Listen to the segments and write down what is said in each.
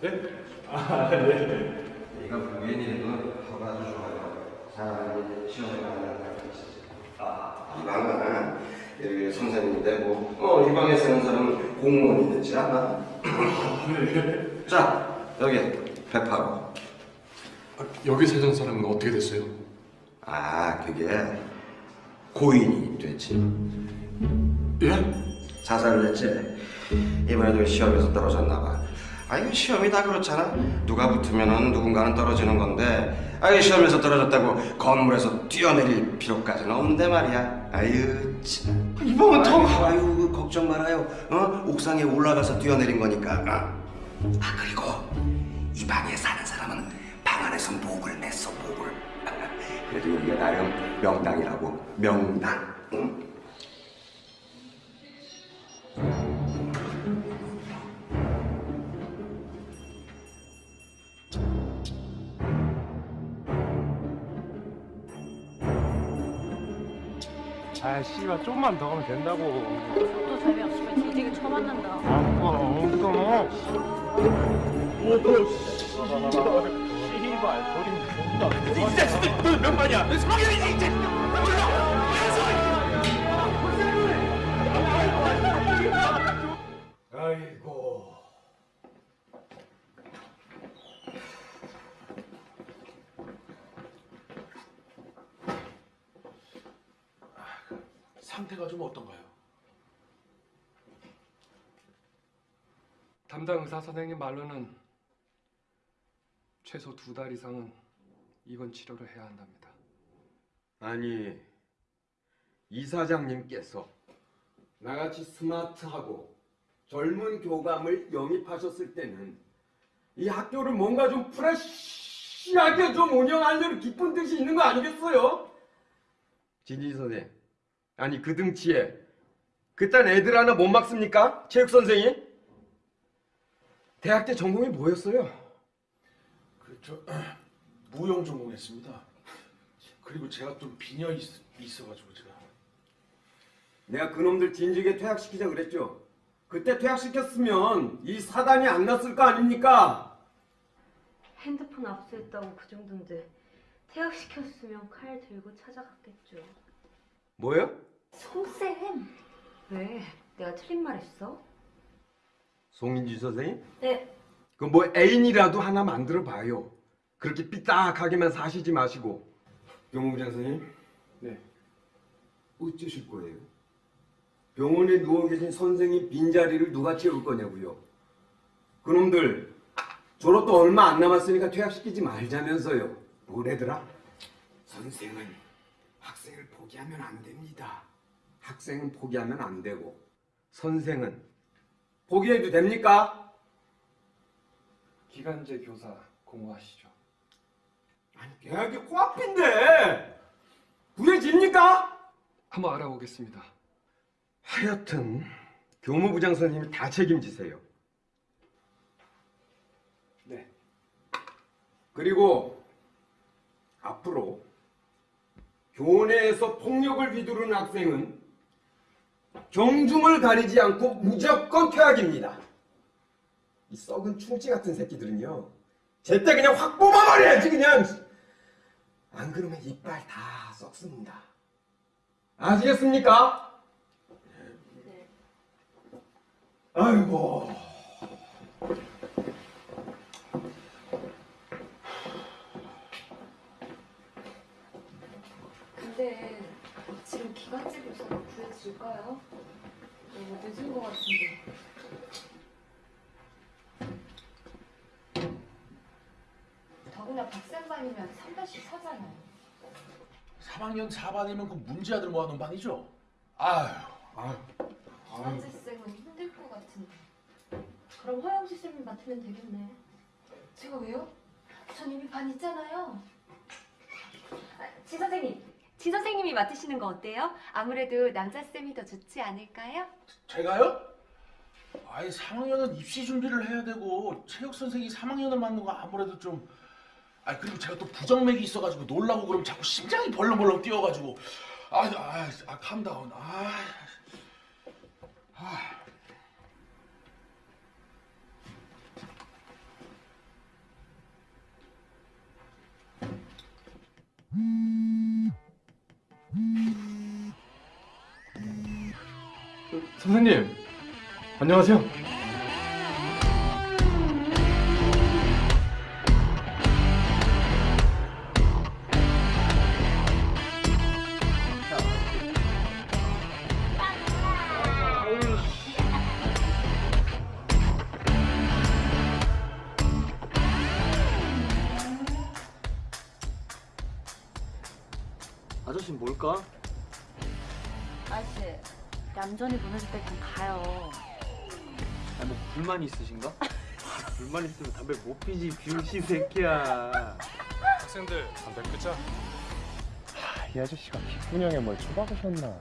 네? 아, 네. 네가 보기에는 하고 아주 좋아요. 사람이 시험에 나가는 날이 있었지. 아, 이 방은 여기 선생님인데 뭐, 어, 이 방에 쓰는 사람은 공무원이 되지 않나? 자, 여기 108호. 아, 여기 사는 사람은 어떻게 됐어요? 아, 그게 고인이 됐지. 예? 자살을 했지. 이번에도 시험에서 떨어졌나 봐. 아이고 시험이 다 그렇잖아. 누가 붙으면은 누군가는 떨어지는 건데, 아이 시험에서 떨어졌다고 건물에서 뛰어내릴 필요까지는 없는데 말이야. 아유 참. 이번은 더- 그 걱정 말아요. 어 옥상에 올라가서 뛰어내린 거니까. 어? 아 그리고 이 방에 사는 사람은 방 안에서 목을 냈어 목을. 그래도 여기가 나름 명당이라고 명당. 응? 아, 씨발 좀만 더 하면 된다고. 또 재미없으면 뒤지게 쳐맞는다. 아, 엉덩. 오, 씨발. 씨발, 소리 존나. 이 자식들, 너몇 마냐? 너 성형이지, 이 자식들. 아이고. 상태가 좀 어떤가요? 담당 의사 선생님 말로는 최소 두 달 이상은 입원 치료를 해야 한답니다. 아니 이사장님께서 나같이 스마트하고 젊은 교감을 영입하셨을 때는 이 학교를 뭔가 좀 프레시하게 좀 운영하려는 깊은 뜻이 있는 거 아니겠어요? 진지 선생 아니 그 등치에 그딴 애들 하나 못 막습니까? 체육 선생이? 대학 때 전공이 뭐였어요? 그저 무용 전공했습니다. 그리고 제가 좀 빈혈 있, 있어가지고 제가 내가 그놈들 진즉에 퇴학시키자 그랬죠. 그때 퇴학시켰으면 이 사단이 안 났을 거 아닙니까? 핸드폰 압수했다고 그 정도인데 퇴학시켰으면 칼 들고 찾아갔겠죠. 뭐요? 송쌤! 왜? 내가 틀린 말 했어? 송인지 선생님? 네. 그뭐 애인이라도 하나 만들어 봐요. 그렇게 삐딱하게만 사시지 마시고. 경호부장 선생님? 네. 어쩌실 거예요? 병원에 누워 계신 선생님 빈자리를 누가 채울 거냐고요. 그놈들 졸업도 얼마 안 남았으니까 퇴학시키지 말자면서요. 뭐래더라? 선생은 학생을 포기하면 안 됩니다. 학생은 포기하면 안 되고 선생은 포기해도 됩니까? 기간제 교사 공부하시죠. 아니 계약이 코앞인데 구해집니까? 한번 알아보겠습니다. 하여튼 교무부장 선생님이 다 책임지세요. 네. 그리고 앞으로 교내에서 폭력을 휘두르는 학생은 경중을 가리지 않고 무조건 퇴학입니다. 이 썩은 충치 같은 새끼들은요. 제때 그냥 확 뽑아버려야지 그냥. 안 그러면 이빨 다 썩습니다. 아시겠습니까? 네. 아이고. 근데 지금 기간제 교사가 구해질까요? 너무 늦은 것 같은데. 더구나 박쌤반이면 3반씩 사잖아요. 3학년 4반이면 그 문제아들 모아놓은 반이죠? 아휴 아휴 기간제 쌤은 힘들 것 같은데. 그럼 허영지 쌤이 맡으면 되겠네. 제가 왜요? 전 이미 반 있잖아요. 아, 지 선생님, 지 선생님이 맡으시는 거 어때요? 아무래도 남자쌤이 더 좋지 않을까요? 제가요? 아이 3학년은 입시 준비를 해야 되고 체육 선생이 3학년을 맡는 거 아무래도 좀 아, 그리고 제가 또 부정맥이 있어가지고 놀라고 그럼 자꾸 심장이 벌렁벌렁 뛰어가지고 아, 아, 아, 캄다운 아, 아. 음. 선생님 안녕하세요. 불만 있으신가? 불만 있으면 담배 못 피지 비우시 새끼야. 학생들 담배 끄자. 이 아저씨가 기분형에 뭘 처박으셨나?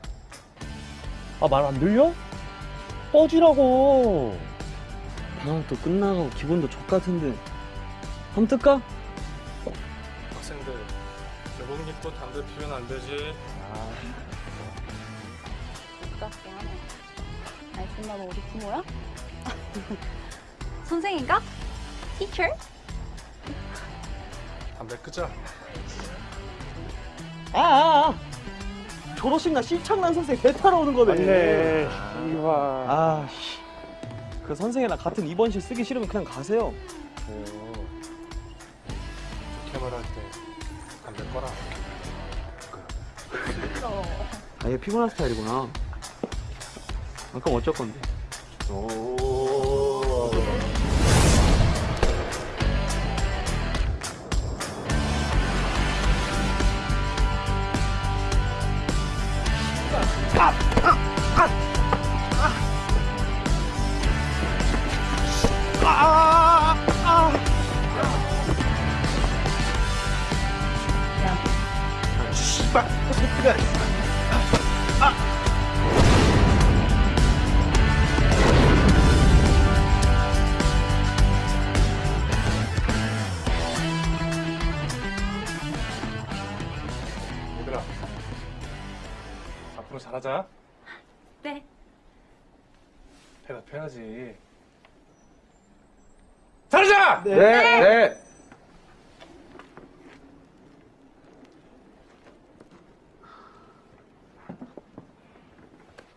아 말 안 들려? 꺼지라고. 아또 끝나가고 기분도 족 같은데. 한번 뜰까? 학생들 교복 입고 담배 피우면 안 되지. 똑같게 하네. 알겠나 너 어디 부모야? 선생인가? Teacher? 담배 끄자. 아, 아, 아. 졸업식 날 시창난 선생 배 타러 오는 거네. 맞네. 이와. 아, 씨. 그 선생이랑 같은 입원실 쓰기 싫으면 그냥 가세요. 좋게 말할 때 담배 꺼라. 아 얘 피곤한 스타일이구나. 아, 그럼 어쩔 건데? 얘들아. 앞으로 잘하자. 네. 대답해야지. 잘하자! 네. 네.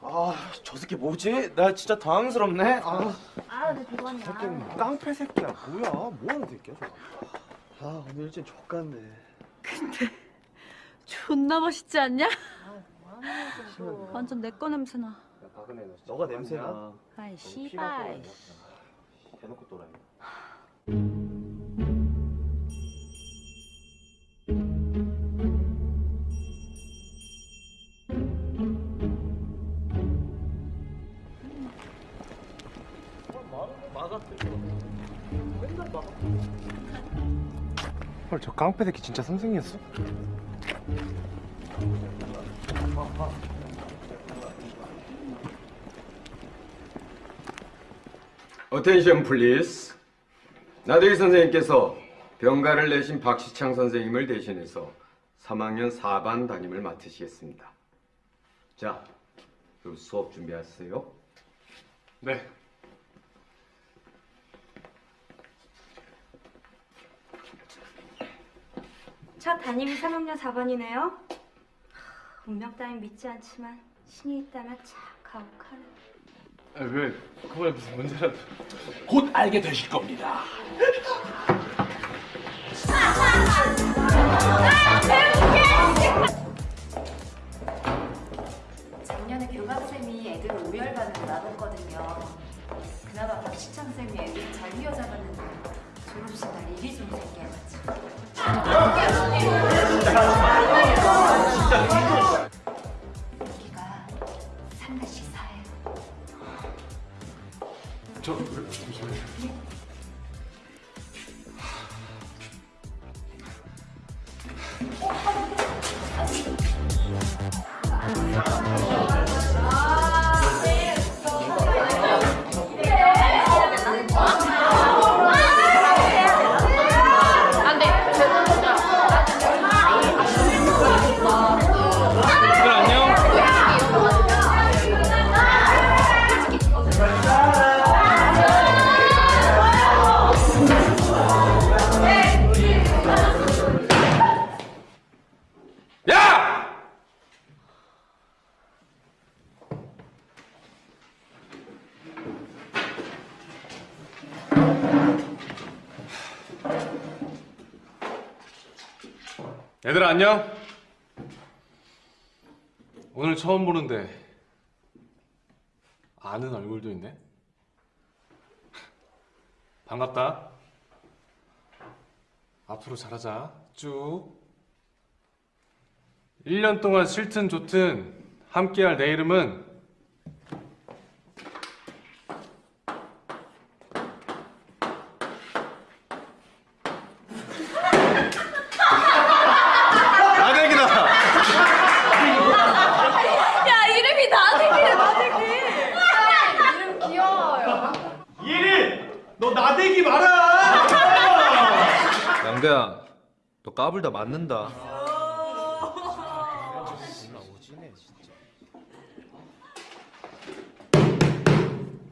아, 저 새끼 뭐지? 나 진짜 당황스럽네. 아, 아, 내 비번이야. 깡패 새끼야. 뭐야? 뭐 하는 새끼야, 저거? 아, 오늘 일진 족같네. 존나 멋있지 않냐? 완전 내 거 냄새나. 너가 냄새나. 아이 씨발. 대놓고 또라이. 헐, 저 깡패 새끼 진짜 선생이었어? Attention please. 나대기 선생님께서 병가를 내신 박시창 선생님을 대신해서 3학년 4반 담임을 맡으시겠습니다. 자, 그럼 수업 준비하세요. 네. 첫 담임이 3학년 4반이네요. 운명 따윈 믿지 않지만 신이 있다면 참 가혹하네. 아, 왜? 그거에 무슨 문제라도. 곧 알게 되실 겁니다. 작년에 교감쌤이 애들 오열반으로 나눴거든요. 그나마 박시창 쌤이 애들 잘 휘어잡았는데 졸업식 날 일이 좀 생겨가지고. 저, 안녕. 오늘 처음 보는데 아는 얼굴도 있네. 반갑다. 앞으로 잘하자. 쭉. 1년 동안 싫든 좋든 함께할 내 이름은 나대기다. 야 이름이 나대기래 나대기. 이름 귀여워요. 예린! 너 나대기 마라! 양대야, 너 까불다 맞는다.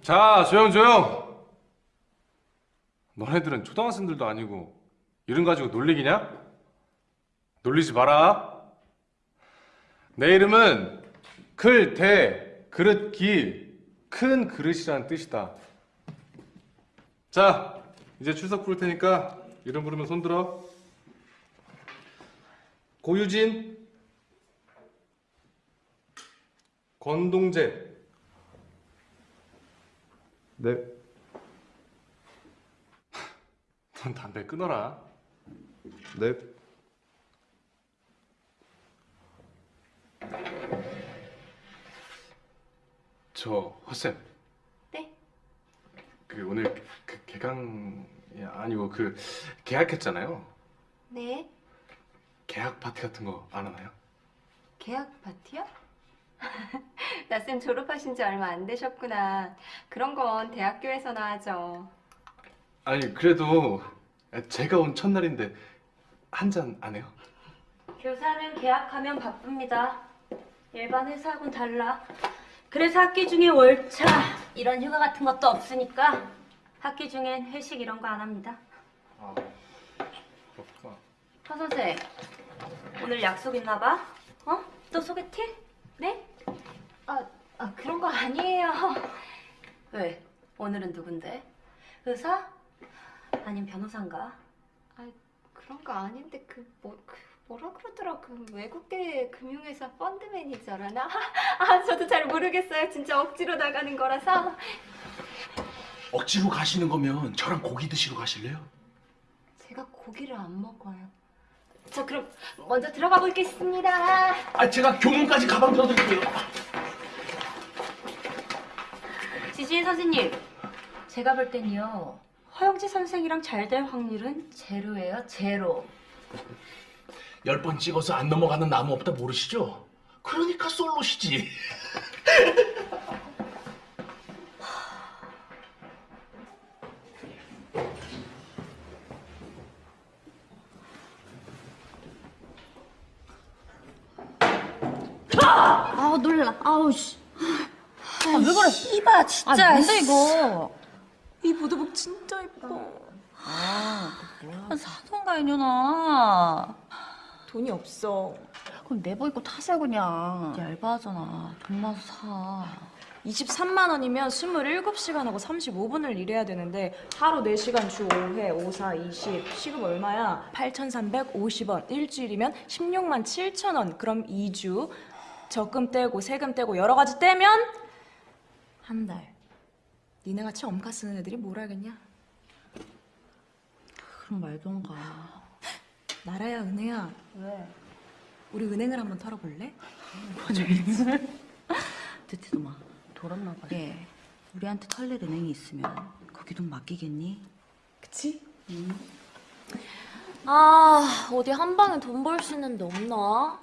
자, 조용 조용. 너네들은 초등학생들도 아니고 이름 가지고 놀리기냐? 놀리지 마라. 내 이름은 클, 대, 그릇, 길, 큰 그릇이라는 뜻이다. 자, 이제 출석 부를 테니까 이름 부르면 손 들어. 고유진, 권동재, 네. 넌 담배 끊어라. 네. 저 허쌤. 네? 그 오늘 그 개강이 아니고 그 계약했잖아요. 네. 계약 파티 같은 거 안 하나요? 계약 파티요? 나쌤 졸업하신 지 얼마 안 되셨구나. 그런 건 대학교에서나 하죠. 아니 그래도 제가 온 첫날인데 한 잔 안 해요? 교사는 계약하면 바쁩니다. 일반 회사하고는 달라. 그래서 학기 중에 월차 이런 휴가 같은 것도 없으니까 학기 중엔 회식 이런 거 안 합니다. 아 그렇구나. 허 선생 오늘 약속 있나 봐? 어? 또 소개팅? 네? 아, 아 그런 거 아니에요. 왜? 오늘은 누군데? 의사? 아님 변호사인가? 그런 거 아닌데 그 뭐 그 뭐라 그러더라 그 외국계 금융회사 펀드 매니저라나? 아 저도 잘 모르겠어요. 진짜 억지로 나가는 거라서. 억지로 가시는 거면 저랑 고기 드시러 가실래요? 제가 고기를 안 먹어요. 저 그럼 먼저 들어가 보겠습니다. 아 제가 교문까지 가방 들어드릴게요. 지지인 선생님, 제가 볼 땐요 허영지 선생이랑 잘 될 확률은 제로예요, 제로. 열 번 찍어서 안 넘어가는 나무 없다 모르시죠? 그러니까 솔로시지. 아우 놀라. 아우 씨. 아, 왜 그래? 이봐 진짜. 아 뭔데 이거? 이 보드복 진짜 예뻐. 아, 사던가 이년아. 돈이 없어. 그럼 내버 입고 타세요 그냥. 얇아하잖아. 돈 나서 사. 23만 원이면 27시간 하고 35분을 일해야 되는데 하루 4시간 주 5회 5, 4, 20 시급 얼마야? 8,350원 일주일이면 16만 7천 원 그럼 2주 적금 떼고 세금 떼고 여러 가지 떼면 한 달 니네 같이 엄카 쓰는 애들이 뭘 알겠냐? 그럼 말던가. 나라야 은혜야 왜? 우리 은행을 한번 털어볼래? 듣지도 마. 돌았나 봐. 얘 우리한테 털릴 은행이 있으면 거기 돈 맡기겠니? 그치? 아 어디 한 방에 돈 벌 수 있는 데 없나?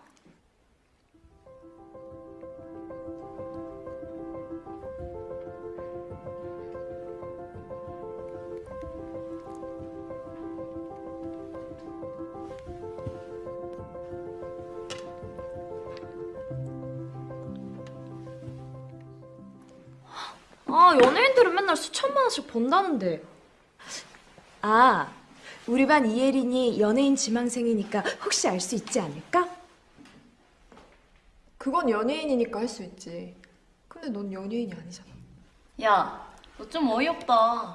아 연예인들은 맨날 수천만 원씩 번다는데 아 우리 반 이예린이 연예인 지망생이니까 혹시 알 수 있지 않을까? 그건 연예인이니까 할 수 있지. 근데 넌 연예인이 아니잖아. 야, 너 좀 어이없다.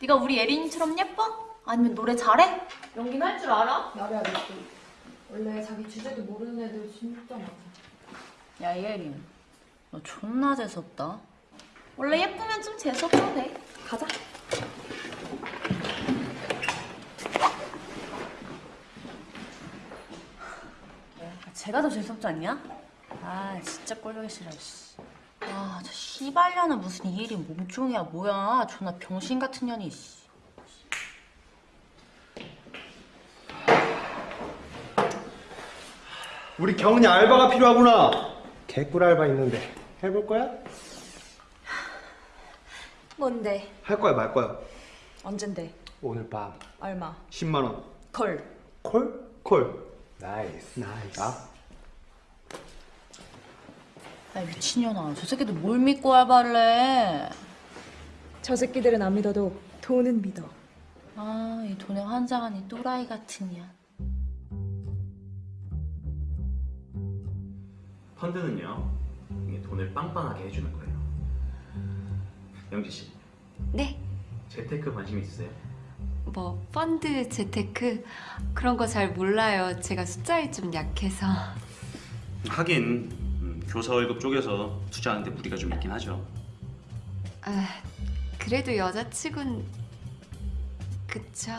네가 우리 예린이처럼 예뻐? 아니면 노래 잘해? 연기는 할 줄 알아? 나래야 너 원래 자기 주제도 모르는 애들 진짜 많아. 야 예린, 너 존나 재수없다. 원래 예쁘면 좀 재수없어도 돼. 가자. 야, 제가 더 재수없지 않냐? 아 진짜 꼴보기 싫어. 씨. 아, 저 씨발년은 무슨 이예린 몸종이야 뭐야? 존나 병신 같은 년이. 씨. 우리 경은이 알바가 필요하구나. 개꿀 알바 있는데 해볼 거야? 뭔데? 할 거야 말 거야? 언젠데? 오늘 밤 얼마? 10만 원. 콜. 콜? 콜. 나이스. 나이스. 야 미친년아, 저 새끼들 뭘 믿고 알바를 해? 저 새끼들은 안 믿어도 돈은 믿어. 아, 이 돈에 환장한 이 또라이 같은 년. 펀드는요 이게 돈을 빵빵하게 해주는 거예요. 영지 씨, 네. 재테크 관심 있으세요? 뭐 펀드, 재테크 그런 거 잘 몰라요. 제가 숫자에 좀 약해서. 하긴 음, 교사 월급 쪽에서 투자하는데 무리가 좀 있긴 하죠. 아, 그래도 여자치곤 그쵸.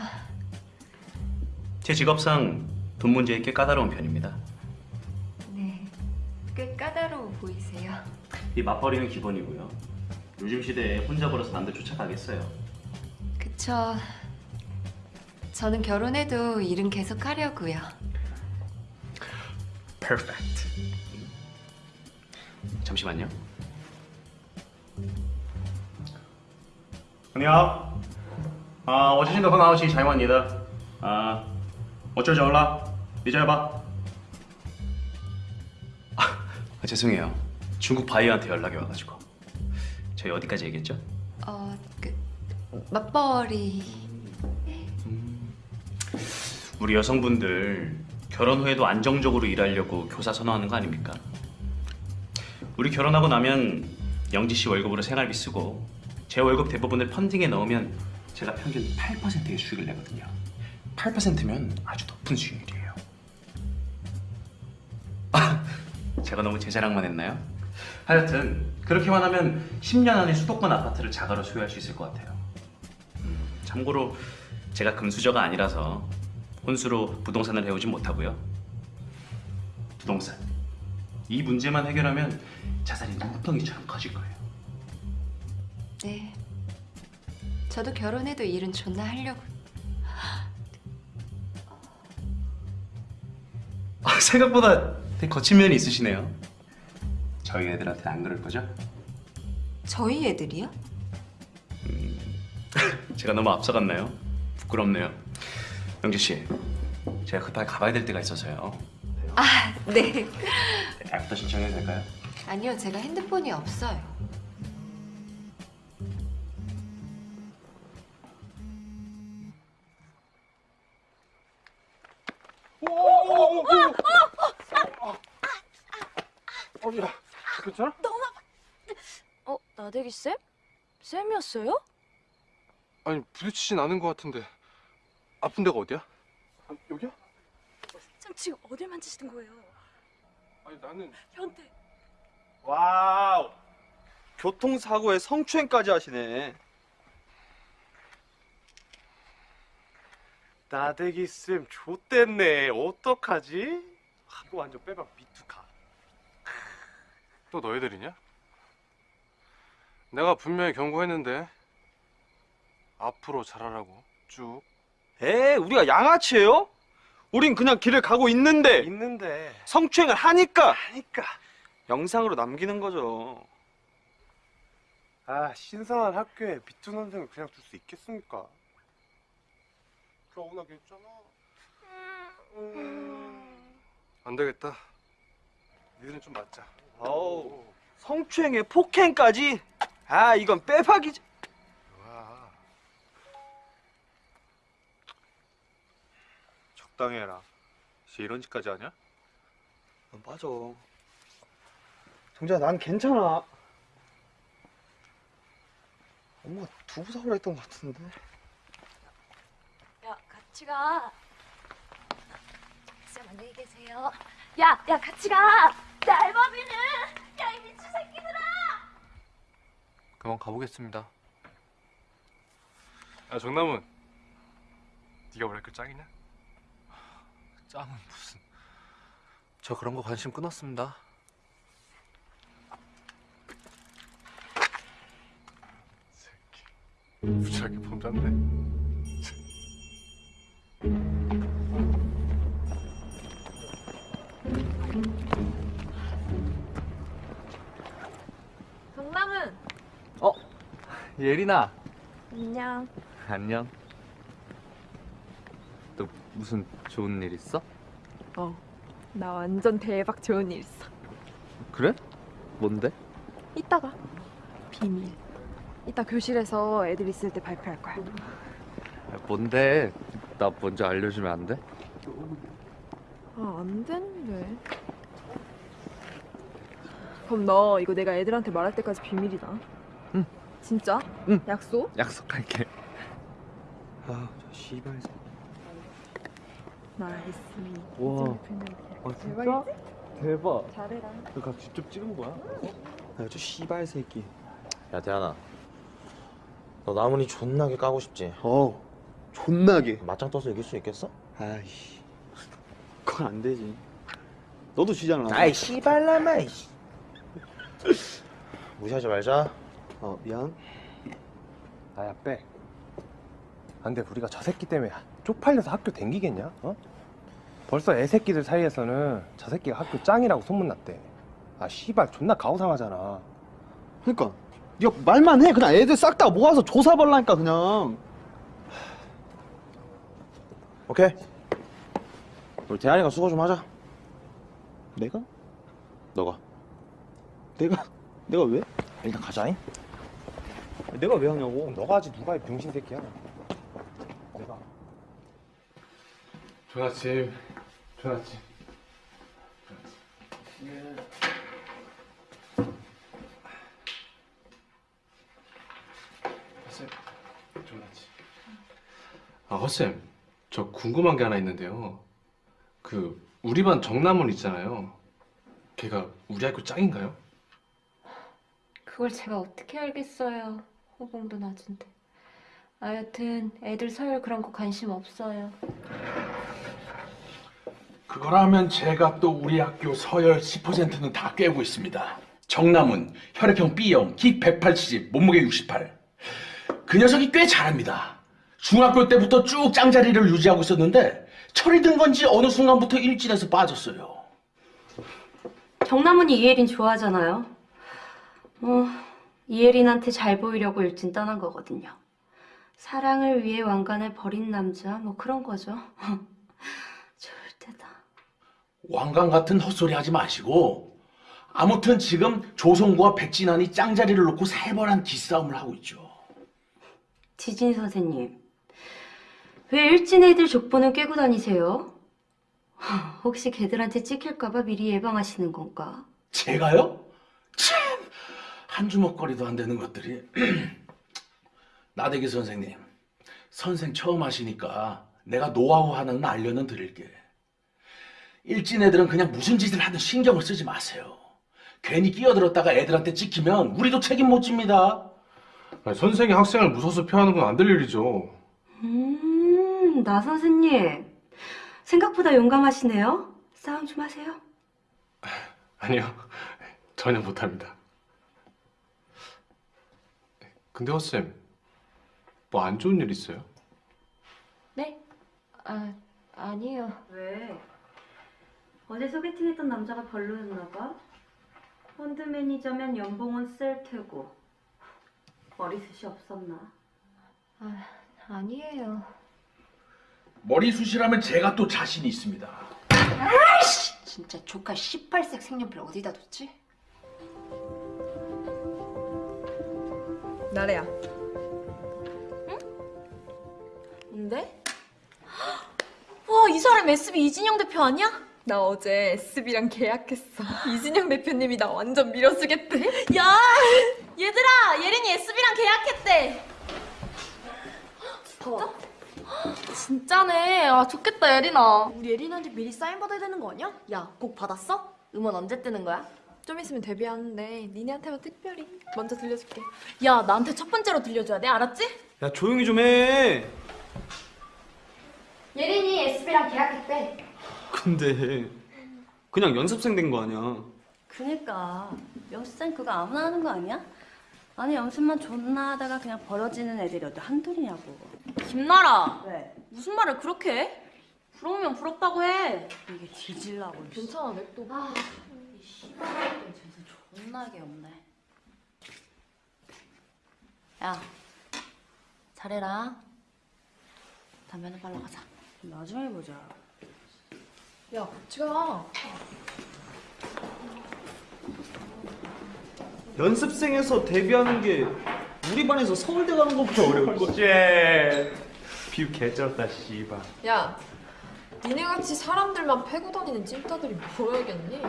제 직업상 돈 문제에 꽤 까다로운 편입니다. 네. 꽤 까다로워 보이세요. 이 맞벌이는 기본이고요. 요즘 시대에 혼자 벌어서 남들 쫓아가겠어요. 그쵸. 저는 결혼해도 일은 계속 하려고요. 퍼펙트 잠시만요. 안녕. 아, 어제신도 헌아웃이 자이완이다. 아, 어쩌죠 올라? 이제 봐. 아, 죄송해요. 중국 바이한테 연락이 와가지고. 저희 어디까지 얘기했죠? 어, 그 맞벌이. 우리 여성분들 결혼 후에도 안정적으로 일하려고 교사 선호하는 거 아닙니까? 우리 결혼하고 나면 영지 씨 월급으로 생활비 쓰고 제 월급 대부분을 펀딩에 넣으면 제가 평균 8%의 수익을 내거든요. 8%면 아주 높은 수익률이에요. 제가 너무 제 자랑만 했나요? 하여튼 그렇게만 하면 10년 안에 수도권 아파트를 자가로 소유할 수 있을 것 같아요. 음, 참고로 제가 금수저가 아니라서 혼수로 부동산을 해오진 못하고요. 부동산. 이 문제만 해결하면 자산이 눈덩이처럼 커질 거예요. 네. 저도 결혼해도 일은 존나 하려고. 아, 생각보다 되게 거친 면이 있으시네요. 저희 애들한테는 안 그럴 거죠? 저희 애들이요? 제가 너무 앞서갔나요? 부끄럽네요. 영주 씨, 제가 급하게 가봐야 될 데가 있어서요. 아, 네. 애프터 신청해도 될까요? 아니요, 제가 핸드폰이 없어요. 어디야? 괜찮아? 어, 나대기 쌤? 쌤이었어요? 아니 부딪히진 않은 것 같은데 아픈 데가 어디야? 아, 여기야? 쌤 지금 어딜 만지시는 거예요? 아니 나는 변태. wow. 교통사고에 성추행까지 하시네. 나대기 쌤 좆됐네. 어떡하지? 아, 이거 완전 빼박 미투각. 또 너희들이냐? 내가 분명히 경고했는데 앞으로 잘하라고 쭉 에, 우리가 양아치예요? 우린 그냥 길을 가고 있는데 있는데 성추행을 하니까 하니까 영상으로 남기는 거죠. 아 신선한 학교에 미투 선생을 그냥 둘 수 있겠습니까? 겨우나게 했잖아. 안 되겠다. 니들은 좀 맞자. 어우, 성추행에 폭행까지? 아, 이건 빼박이지. 와. 적당히 해라. 이제 이런 짓까지 하냐? 어, 맞아. 정자, 난 괜찮아. 엄마가 두부 사오라 했던 것 같은데. 야, 같이 가. 쌤 안녕히 계세요. 야, 야, 같이 가. 야, 알바비는. 야, 이 미친 새끼들아. 그만 가보겠습니다. 야 정남은 네가 우리 학교 짱이냐? 짱은 무슨? 저 그런 거 관심 끊었습니다. 새끼 무지하게 범잡네. 예린아 안녕. 안녕. 또 무슨 좋은 일 있어? 어, 나 완전 대박 좋은 일 있어. 그래? 뭔데? 이따가 비밀. 이따 교실에서 애들 있을 때 발표할 거야. 뭔데? 나 먼저 알려주면 안 돼? 아, 안 되는데. 그럼 너 이거 내가 애들한테 말할 때까지 비밀이다. 응. 진짜? 응. 약속? 약속할게. 아, 저 씨발. nice. 와. 아 진짜? 대박. 잘해라. 너가 직접 찍은 거야? 야, 저 씨발 새끼. 야, 대한아. 너 나문이 존나게 까고 싶지? 어, 존나게. 맞짱 떠서 이길 수 있겠어? 아이씨 그건 안 되지 너도 지잖아 아이, 씨발라마, 이씨. 무시하지 말자. 어, 미안 아야 빼. 안돼 우리가 저 새끼 때문에 쪽팔려서 학교 댕기겠냐? 어? 벌써 애새끼들 사이에서는 저 새끼가 학교 짱이라고 소문났대. 아 씨발 존나 가오상하잖아. 그니까 야 말만 해 그냥 애들 싹 다 모아서 조사 벌라니까 그냥 오케이. 우리 대한이가 수고 좀 하자. 내가? 너가. 내가 내가 왜? 일단 가자잉. 내가 왜 하냐고 너가 하지 누가 이 병신 새끼야. 내가. 좋은 아침. 좋은 아침. 허쌤, 좋은 아침. 아, 허쌤, 저 궁금한 게 하나 있는데요. 그 우리 반 정남원 있잖아요. 걔가 우리 학교 짱인가요? 그걸 제가 어떻게 알겠어요. 호봉도 낮은데. 아, 여튼 애들 서열 그런 거 관심 없어요. 그거라면 제가 또 우리 학교 서열 10%는 다 꿰고 있습니다. 정남은 혈액형 B형, 키 180, 몸무게 68. 그 녀석이 꽤 잘합니다. 중학교 때부터 쭉 짱자리를 유지하고 있었는데 철이 든 건지 어느 순간부터 일진에서 빠졌어요. 정남은이 이예린 좋아하잖아요. 뭐 이예린한테 잘 보이려고 일진 떠난 거거든요. 사랑을 위해 왕관을 버린 남자 뭐 그런 거죠. 좋을 때다. 왕관 같은 헛소리 하지 마시고 아무튼 지금 조성구와 백진환이 짱자리를 놓고 살벌한 기싸움을 하고 있죠. 지진 선생님, 왜 일진 애들 족보는 꿰고 다니세요? 혹시 걔들한테 찍힐까봐 미리 예방하시는 건가? 제가요? 참! 한 주먹거리도 안 되는 것들이. 나대기 선생님, 선생 처음 하시니까 내가 노하우 하나는 알려는 드릴게. 일진 애들은 그냥 무슨 짓을 하든 신경을 쓰지 마세요. 괜히 끼어들었다가 애들한테 찍히면 우리도 책임 못 집니다. 아니, 선생이 학생을 무서워서 표하는 건 안 될 일이죠. 음, 나 선생님. 생각보다 용감하시네요. 싸움 좀 하세요. 아니요, 전혀 못합니다. 근데 허쌤, 뭐 안 좋은 일 있어요? 네? 아, 아니에요. 왜? 어제 소개팅했던 남자가 별로였나 봐? 펀드 매니저면 연봉은 셀 테고 머리숱이 없었나? 아, 아니에요. 머리숱이라면 제가 또 자신이 있습니다. 아이씨! 진짜 조카 18색 색연필 어디다 뒀지? 나래야. 응? 뭔데? 와, 이 사람 SB 이진영 대표 아니야? 나 어제 SB랑 계약했어. 이진영 대표님이 나 완전 밀어주겠대. 야, 얘들아, 예린이 SB랑 계약했대. 진짜? 진짜네. 아 좋겠다 예린아. 우리 예린한테 미리 사인 받아야 되는 거 아니야? 야, 곡 받았어? 음원 언제 뜨는 거야? 좀 있으면 데뷔하는데 니네한테만 특별히 먼저 들려줄게. 야, 나한테 첫 번째로 들려줘야 돼. 알았지? 야 조용히 좀 해. 예린이 SB랑 계약했대. 근데 그냥 연습생 된 거 아니야. 그니까 연습생 그거 아무나 하는 거 아니야? 아니 연습만 존나 하다가 그냥 벌어지는 애들이 어디 한둘이냐고 김나라. 왜? 무슨 말을 그렇게 해? 부러우면 부럽다고 해. 이게 뒤질라고 괜찮아, 냅둬. 아, 이 씨발들 재수 존나게 없네 야 잘해라 담배 하나 빨러 가자 나중에 보자 야, 같이 가. 연습생에서 데뷔하는 게 우리 반에서 서울대 가는 것보다 어려울 거. 쟤 비유 개쩔었다 씨발. 야, 니네같이 사람들만 패고 다니는 찐따들이 뭐야겠니?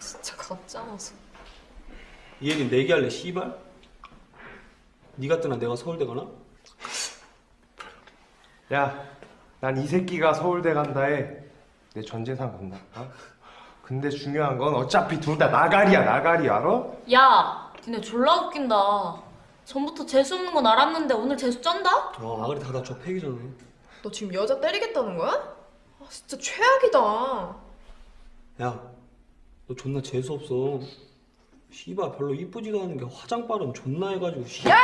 진짜 가짜라서. 이 얘기는 내기 할래 씨발? 네가 뜨나 내가 서울대 가나? 야, 난 이 새끼가 서울대 간다에 내 전 재산 건다. 어? 근데 중요한 건 어차피 둘 다 나가리야, 나가리 알아? 야, 니네 졸라 웃긴다. 전부터 재수 없는 건 알았는데 오늘 재수 쩐다? 어 아가리 다 다쳐 패기 전에. 너 지금 여자 때리겠다는 거야? 아, 진짜 최악이다. 야, 너 존나 재수 없어. 씨발 별로 이쁘지도 않은 게 화장 빠름 존나 해가지고 씨. 야!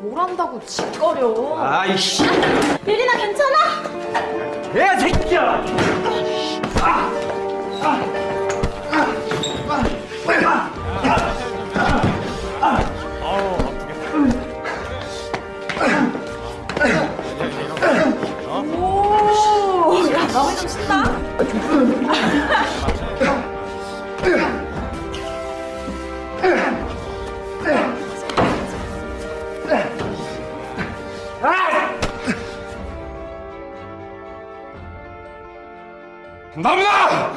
뭘 한다고 짓거려. 아이씨. 예린아 괜찮아? 야 새끼야. 오, 야, 마음에 좀 쓴다. 나무다!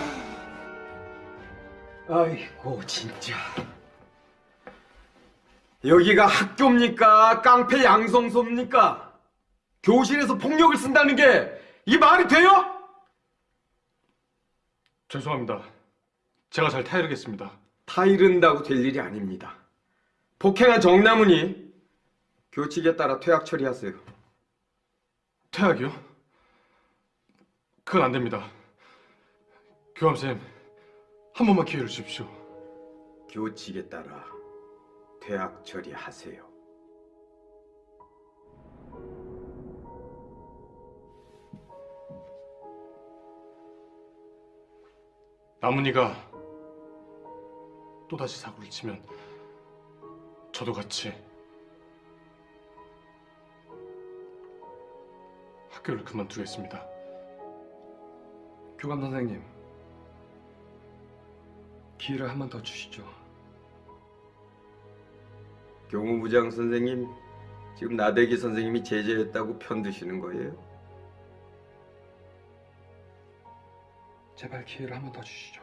아이고 진짜 여기가 학교입니까? 깡패 양성소입니까? 교실에서 폭력을 쓴다는 게 이 말이 돼요? 죄송합니다. 제가 잘 타이르겠습니다. 타이른다고 될 일이 아닙니다. 폭행한 정남훈이 교칙에 따라 퇴학 처리하세요. 퇴학이요? 그건 안 됩니다. 교감쌤, 한 번만 기회를 주십시오. 교칙에 따라 퇴학 처리하세요. 나문이가 또다시 사고를 치면 저도 같이 학교를 그만두겠습니다. 교감 선생님, 기회를 한 번 더 주시죠. 교무부장 선생님, 지금 나대기 선생님이 제재했다고 편드시는 거예요? 제발 기회를 한 번 더 주시죠.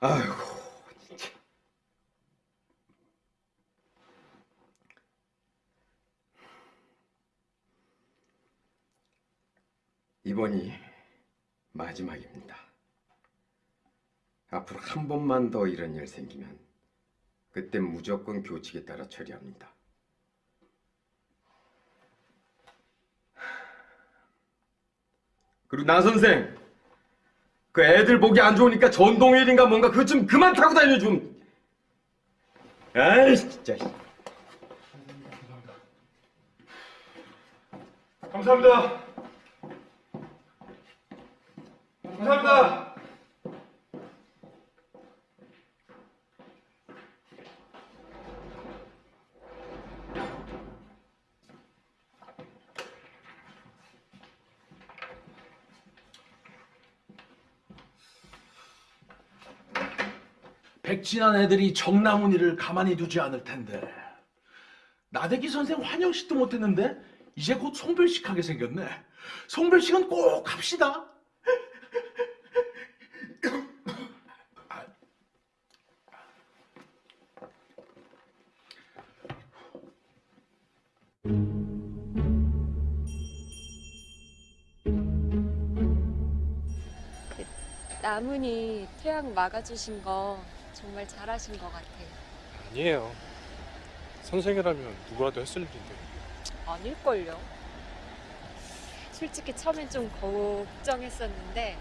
아이고 진짜 이번이 마지막입니다. 앞으로 한 번만 더 이런 일 생기면 그때 무조건 교칙에 따라 처리합니다. 그리고 나 선생 그 애들 보기 안 좋으니까 전동휠인가 뭔가 그거 좀 그만 타고 다녀 좀. 아이 진짜. 감사합니다. 감사합니다. 백진한 애들이 정나문이를 가만히 두지 않을 텐데 나대기 선생 환영식도 못했는데 이제 곧 송별식 하게 생겼네. 송별식은 꼭 합시다. 나문이 태양 막아주신 거 정말 잘하신 것 같아요. 아니에요. 선생이라면 누구라도 했을 일인데. 아닐걸요. 솔직히 처음엔 좀 걱정했었는데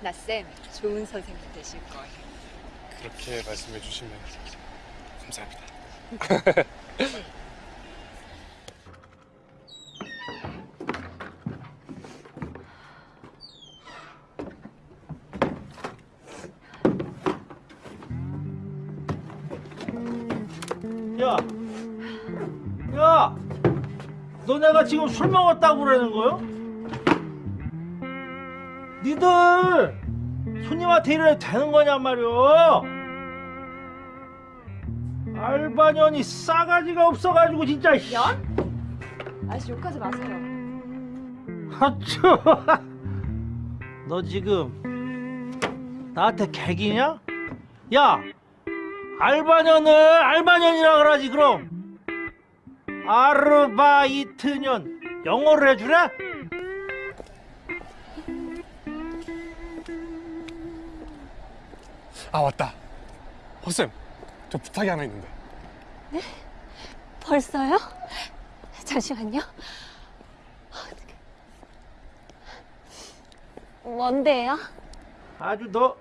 나쌤 좋은 선생님 되실 거예요. 그렇게 말씀해 주시면 감사합니다. 지금 술 먹었다고 그러는 거요? 니들 손님한테 이래도 되는 거냔 말이오? 알바년이 싸가지가 없어가지고 진짜. 연? 아저씨 욕하지 마세요. 하쭈, 너 지금 나한테 개기냐? 야, 알바년을 알바년이라 그러지 그럼. 아르바이트년 영어를 해주래? 아 맞다. 허쌤, 저 부탁이 하나 있는데. 네? 벌써요? 잠시만요. 뭔데요? 아주 너,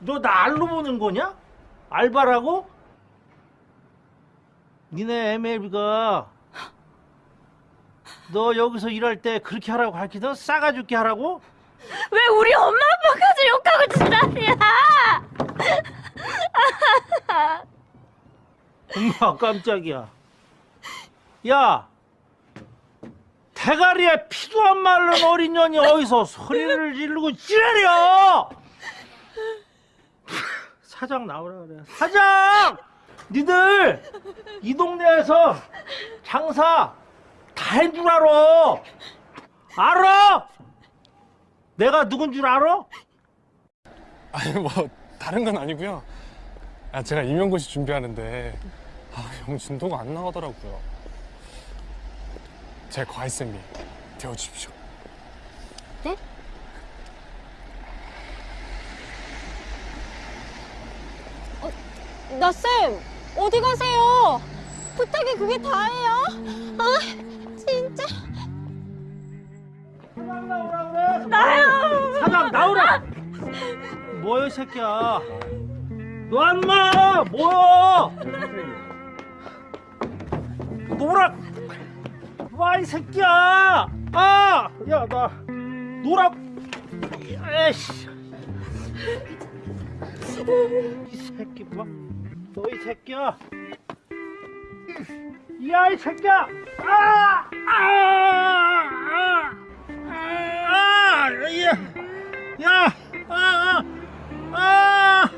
너 날로 보는 거냐? 알바라고? 니네 MLB가 너 여기서 일할 때 그렇게 하라고 가르치던 싸가 죽게 하라고? 왜 우리 엄마 아빠까지 욕하고 지랄이야? 엄마 깜짝이야. 야, 대가리에 피도 안 마른 어린 년이 어디서 소리를 지르고 지랄이야! 사장 나오라 그래. 사장! 니들 이 동네에서 장사 다 한 줄 알아. 알아? 내가 누군 줄 알아? 아니 뭐 다른 건 아니고요. 아 제가 임용고시 준비하는데 아, 영진도가 안 나가더라고요. 제 과외쌤이 되어주십시오. 네? 나쌤 어디 가세요? 부탁이 그게 다예요? 아 진짜 나요! 사장 나오라! 뭐야 이 새끼야? 너 안마! 뭐야? 노라! 와이 새끼야! 아! 야나 노라! 에이씨! 이 새끼 뭐? 너 이 새끼야! 야이 새끼야! 아! 아! 아! 아! 야! 야! 아! 아! 아!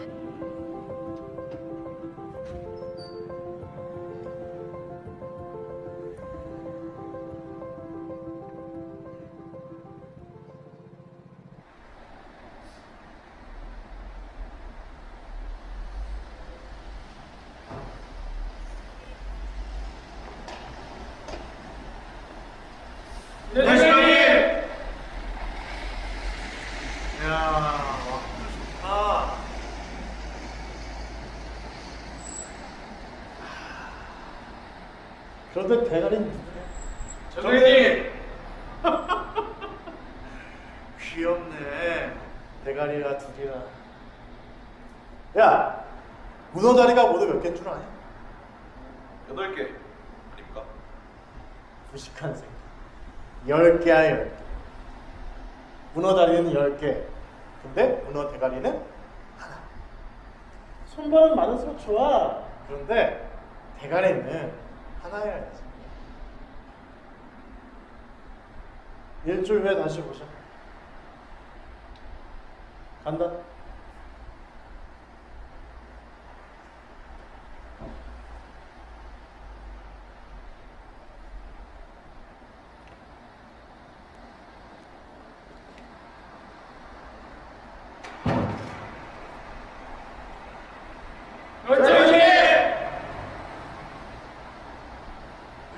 그런데 대가리는 정혜님. 귀엽네. 대가리가 둘이나. 야, 문어 다리가 모두 몇 개인 줄 아냐? 여덟 개 아닙니까? 무식한 새끼. 열 개야 열 개. 문어 다리는 열 개. 근데 문어 대가리는 하나. 손발은 많을수록 좋아. 그런데 대가리는 하나여야지. 일주일 후에 다시 보자. 간다.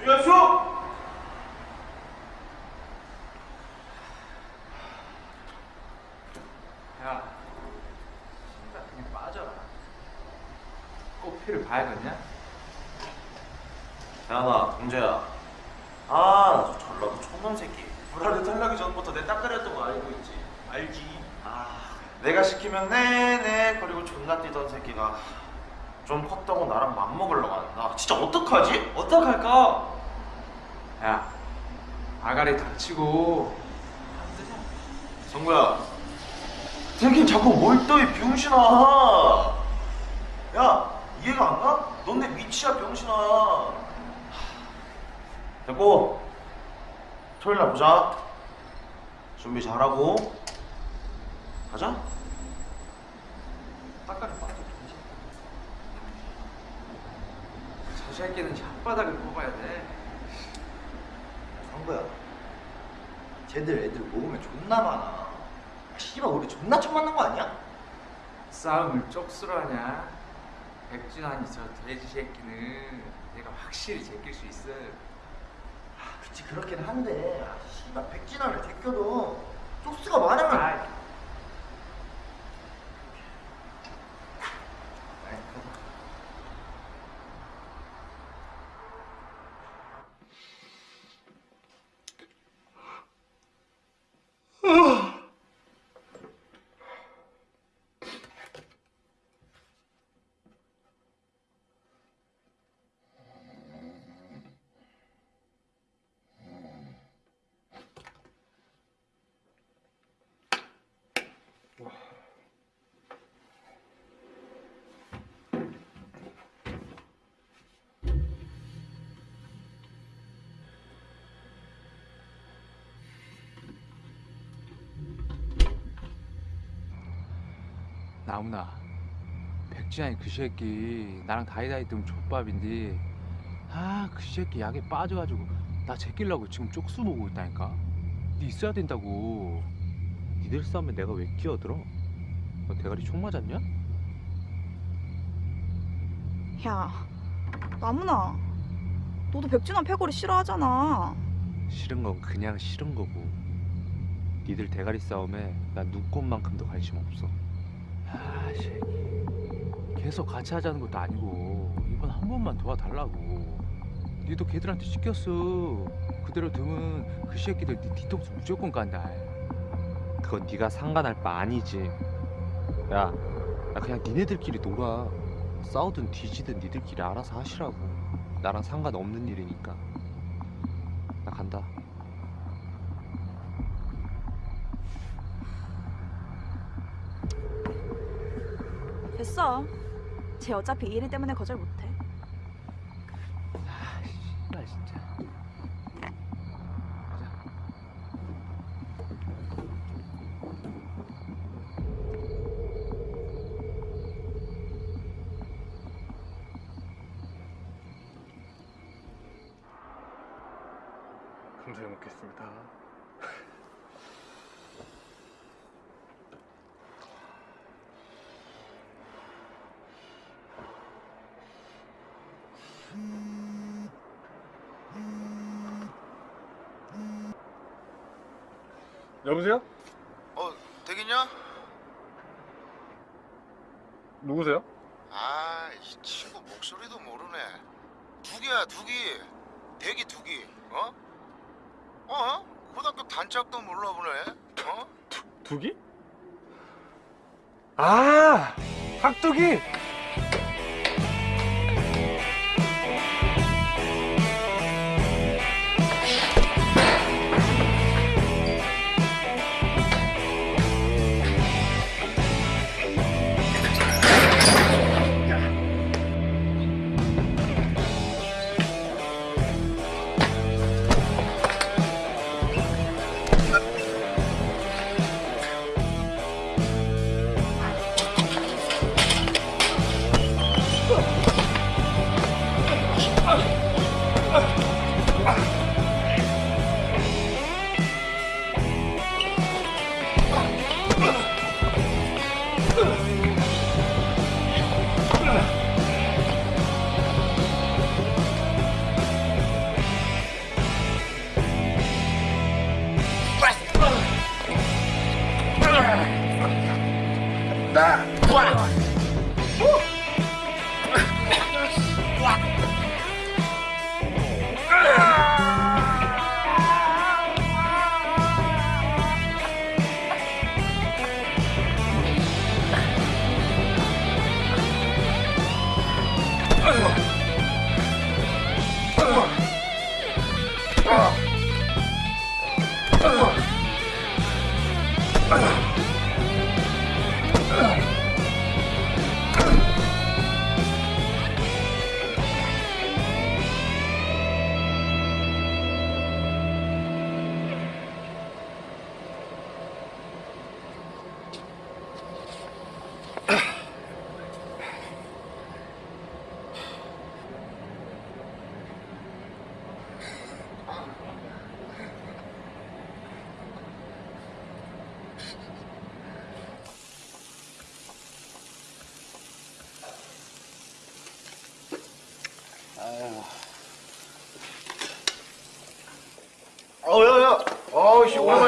준비하시오! 야, 신발 그냥 빠져라. 봐야겠냐? 야나 동재야. 아저 전라도 촌놈 새끼. 불알을 탈락이 전부터 내 딱가리였던 거 알고 있지? 알지? 아 내가 시키면 네네 그리고 존나 뛰던 새끼가 좀 컸다고 나랑 맘먹으려고 한다 진짜 어떡하지? 어떡할까? 야, 아가리 닥치고. 성구야 새끼 자꾸 뭘떠이 병신아 야 이해가 안 가? 넌내 위치야 병신아 됐고 토요일 날 보자 준비 잘하고 가자 딱가리 빠져. 저 새끼는 혓바닥을 뽑아야 돼. 성구야 쟤들 애들 모으면 존나 많아 아, 씨발 우리 존나 처음 만난 거 아니야? 싸움을 쪽수로 하냐? 백준환이 저 돼지 새끼는 내가 확실히 제낄 수 있어. 아, 그치 그렇긴 한데 아, 씨발 백진환을 제껴도 쪽수가 많으면 나무나 백지환이 그 새끼 나랑 다이다이 뜨면 족밥인데 아 그 새끼 약에 빠져가지고 나 제끼려고 지금 쪽수 모으고 있다니까 니 있어야 된다고 니들 싸움에 내가 왜 끼어들어? 너 대가리 총 맞았냐? 야, 나무나. 너도 백진환 패거리 싫어하잖아. 싫은 건 그냥 싫은 거고 니들 대가리 싸움에 난 눈꽃만큼도 관심 없어 아 새끼 계속 같이 하자는 것도 아니고 이번 한 번만 도와달라고. 니도 걔들한테 시켰어. 그대로 두면 그 새끼들 니 뒤통수 무조건 간다. 그건 네가 상관할 바 아니지. 야, 나 그냥 니네들끼리 놀아. 싸우든 뒤지든 니들끼리 알아서 하시라고. 나랑 상관없는 일이니까. 나 간다 됐어. 쟤 어차피 이 일 때문에 거절 못해.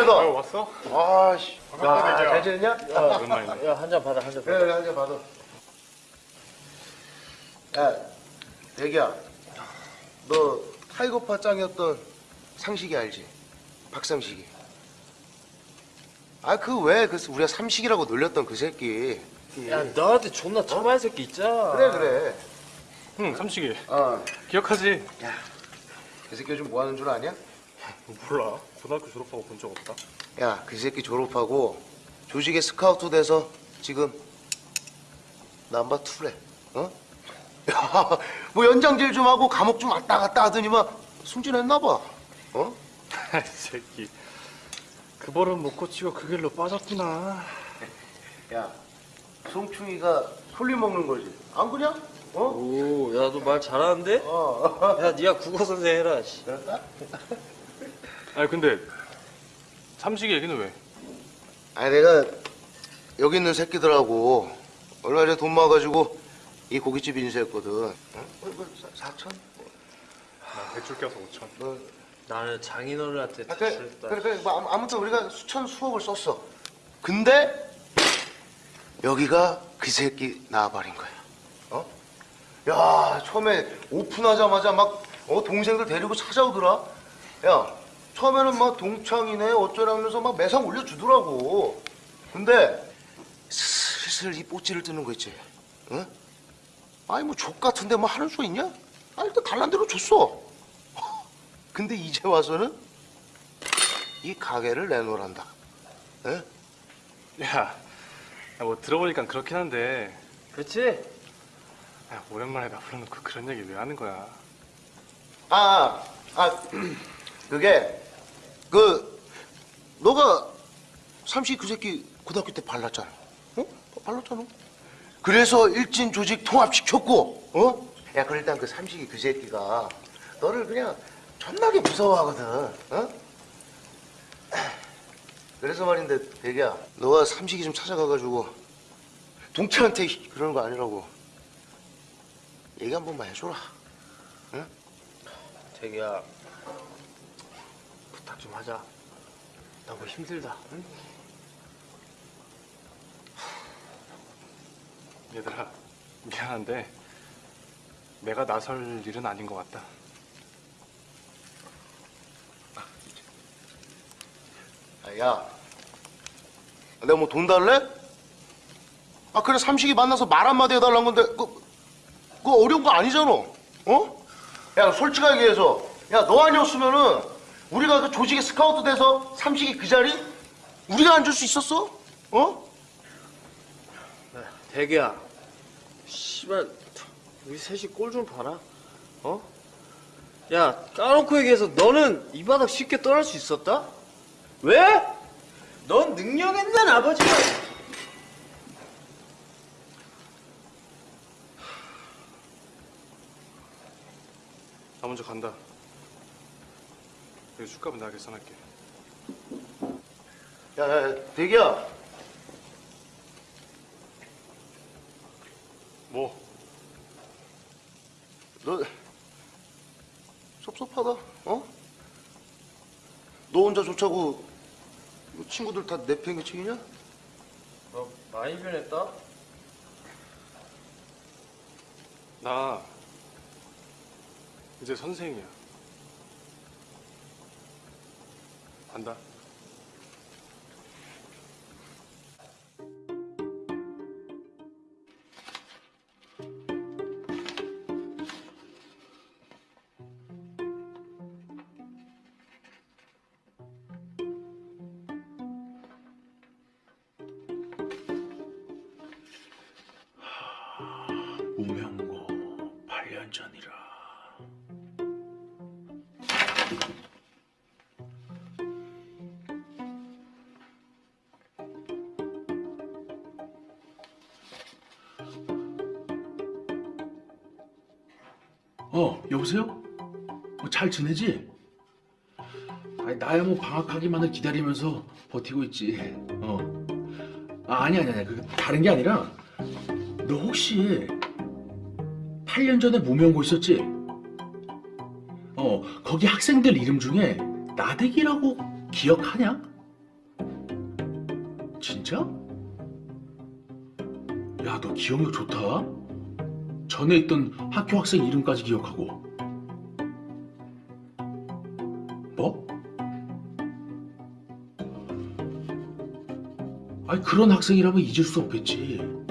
이다. 어, 왔어? 아씨. 반갑다, 야, 대기야. 잘 지냈냐? 야, 오랜만이네. 야, 한 잔 받아, 한 잔 받아. 그래, 한 잔 받아. 야, 대기야. 너 타이거파 짱이었던 상식이 알지? 박상식이. 아, 그 왜, 그 우리가 삼식이라고 놀렸던 그 새끼. 야 너한테 존나 처마한 새끼 있잖아 그래, 그래. 응, 삼식이. 어. 기억하지? 그 새끼 요즘 뭐 하는 줄 아냐? 몰라. 고등학교 졸업하고 본 적 없다. 야, 그 새끼 졸업하고 조직에 스카우트 돼서 지금 남바 투래. 어? 야, 뭐 연장질 좀 하고 감옥 좀 왔다 갔다 하더니만 승진했나 봐. 어? 이 새끼. 그 버릇 못 고치고 그 길로 빠졌구나. 야, 송충이가 솔리 먹는 거지. 안 그냐? 어? 오, 야 너 말 잘하는데? 어. 야 네가 국어 선생 해라 씨. 그럴까? 아니 근데 삼식이 얘기는 왜? 아니 내가 여기 있는 새끼들하고 얼마 전에 돈 모아가지고 이 고깃집 인수했거든. 어? 어, 이거 사- 사천? 나 대출 껴서 5천. 너 나는 장인어른한테 아, 그래, 그래, 그래. 뭐, 아무- 아무튼 우리가 수천 수억을 썼어. 근데 여기가 그 새끼 나와버린 거야. 어? 야, 처음에 오픈하자마자 막 어, 동생들 데리고 찾아오더라. 야, 처음에는 막 동창이네 어쩌라면서 막 매상 올려주더라고. 근데 슬슬 이 뽀찌를 뜨는 거 있지. 응? 아니 뭐 족 같은데 뭐 하는 수 있냐? 아 일단 달란 대로 줬어. 근데 이제 와서는 이 가게를 내놓으란다. 에? 야, 야, 뭐 들어보니까 그렇긴 한데. 그렇지? 야, 오랜만에 나 불러놓고 그런 얘기 왜 하는 거야? 아, 아, 그게 그 너가 삼시 그 새끼 고등학교 때 발랐잖아. 어? 발랐잖아. 그래서 일진 조직 통합시켰고, 어? 야, 그 일단 그 삼식이 그 새끼가 너를 그냥 존나게 무서워하거든. 어? 그래서 말인데, 대기야, 너가 삼식이 좀 찾아가가지고 동태한테 그러는 거 아니라고 얘기 한 번만 해줘라. 응? 자기야 부탁 좀 하자 나 뭐 힘들다 응? 얘들아, 미안한데 내가 나설 일은 아닌 것 같다. 아, 야, 내가 뭐 돈 달래? 아 그래 삼식이 만나서 말 한마디 해달라는 건데 그, 그 어려운 거 아니잖아 어? 야 솔직하게 얘기해서 야 너 아니었으면은 우리가 그 조직에 스카우트 돼서 삼식이 그 자리 우리가 앉을 수 있었어? 어? 대기야 씨발 우리 셋이 꼴 좀 봐라 어? 야 까놓고 얘기해서 너는 이 바닥 쉽게 떠날 수 있었다? 왜? 넌 능력 있는 아버지가 나 먼저 간다. 여기 술값은 내가 계산할게. 야, 야, 야 대기야 뭐? 너 섭섭하다 어? 너 혼자 좋자고 뭐 친구들 다 내팽개치기냐? 너 많이 변했다? 나 이제 선생이야. 간다. 여보세요? 어, 잘 지내지? 아니, 나야 뭐 방학하기만을 기다리면서 버티고 있지. 어. 아, 아니, 아니, 아니. 그 다른 게 아니라, 너 혹시 8년 전에 무명고 있었지? 어, 거기 학생들 이름 중에 나대기라고 기억하냐? 진짜? 야, 너 기억력 좋다. 전에 있던 학교 학생 이름까지 기억하고. 그런 학생이라면 잊을 수 없겠지.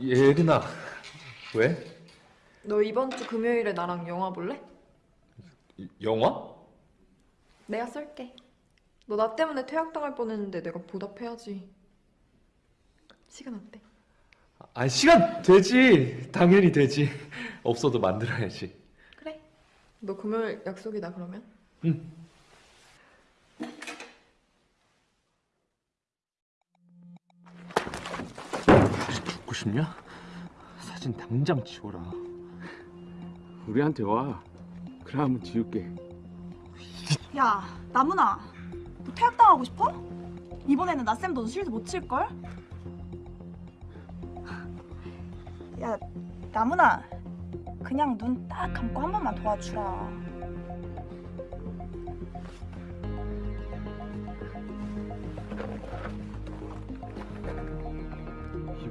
예린아 왜? 너 이번 주 금요일에 나랑 영화 볼래? 영화? 내가 쏠게. 너 나 때문에 퇴학당할 뻔했는데 내가 보답해야지. 시간 어때? 아 시간 되지 당연히 되지 없어도 만들어야지 그래. 너 금요일 약속이다 그러면? 응 싶냐? 사진 당장 지워라. 우리한테 와. 그래 한번 지울게. 야, 나문아. 너 퇴학당하고 싶어? 이번에는 나쌤 너 실드 못 칠걸? 야, 나문아. 그냥 눈 딱 감고 한 번만 도와주라.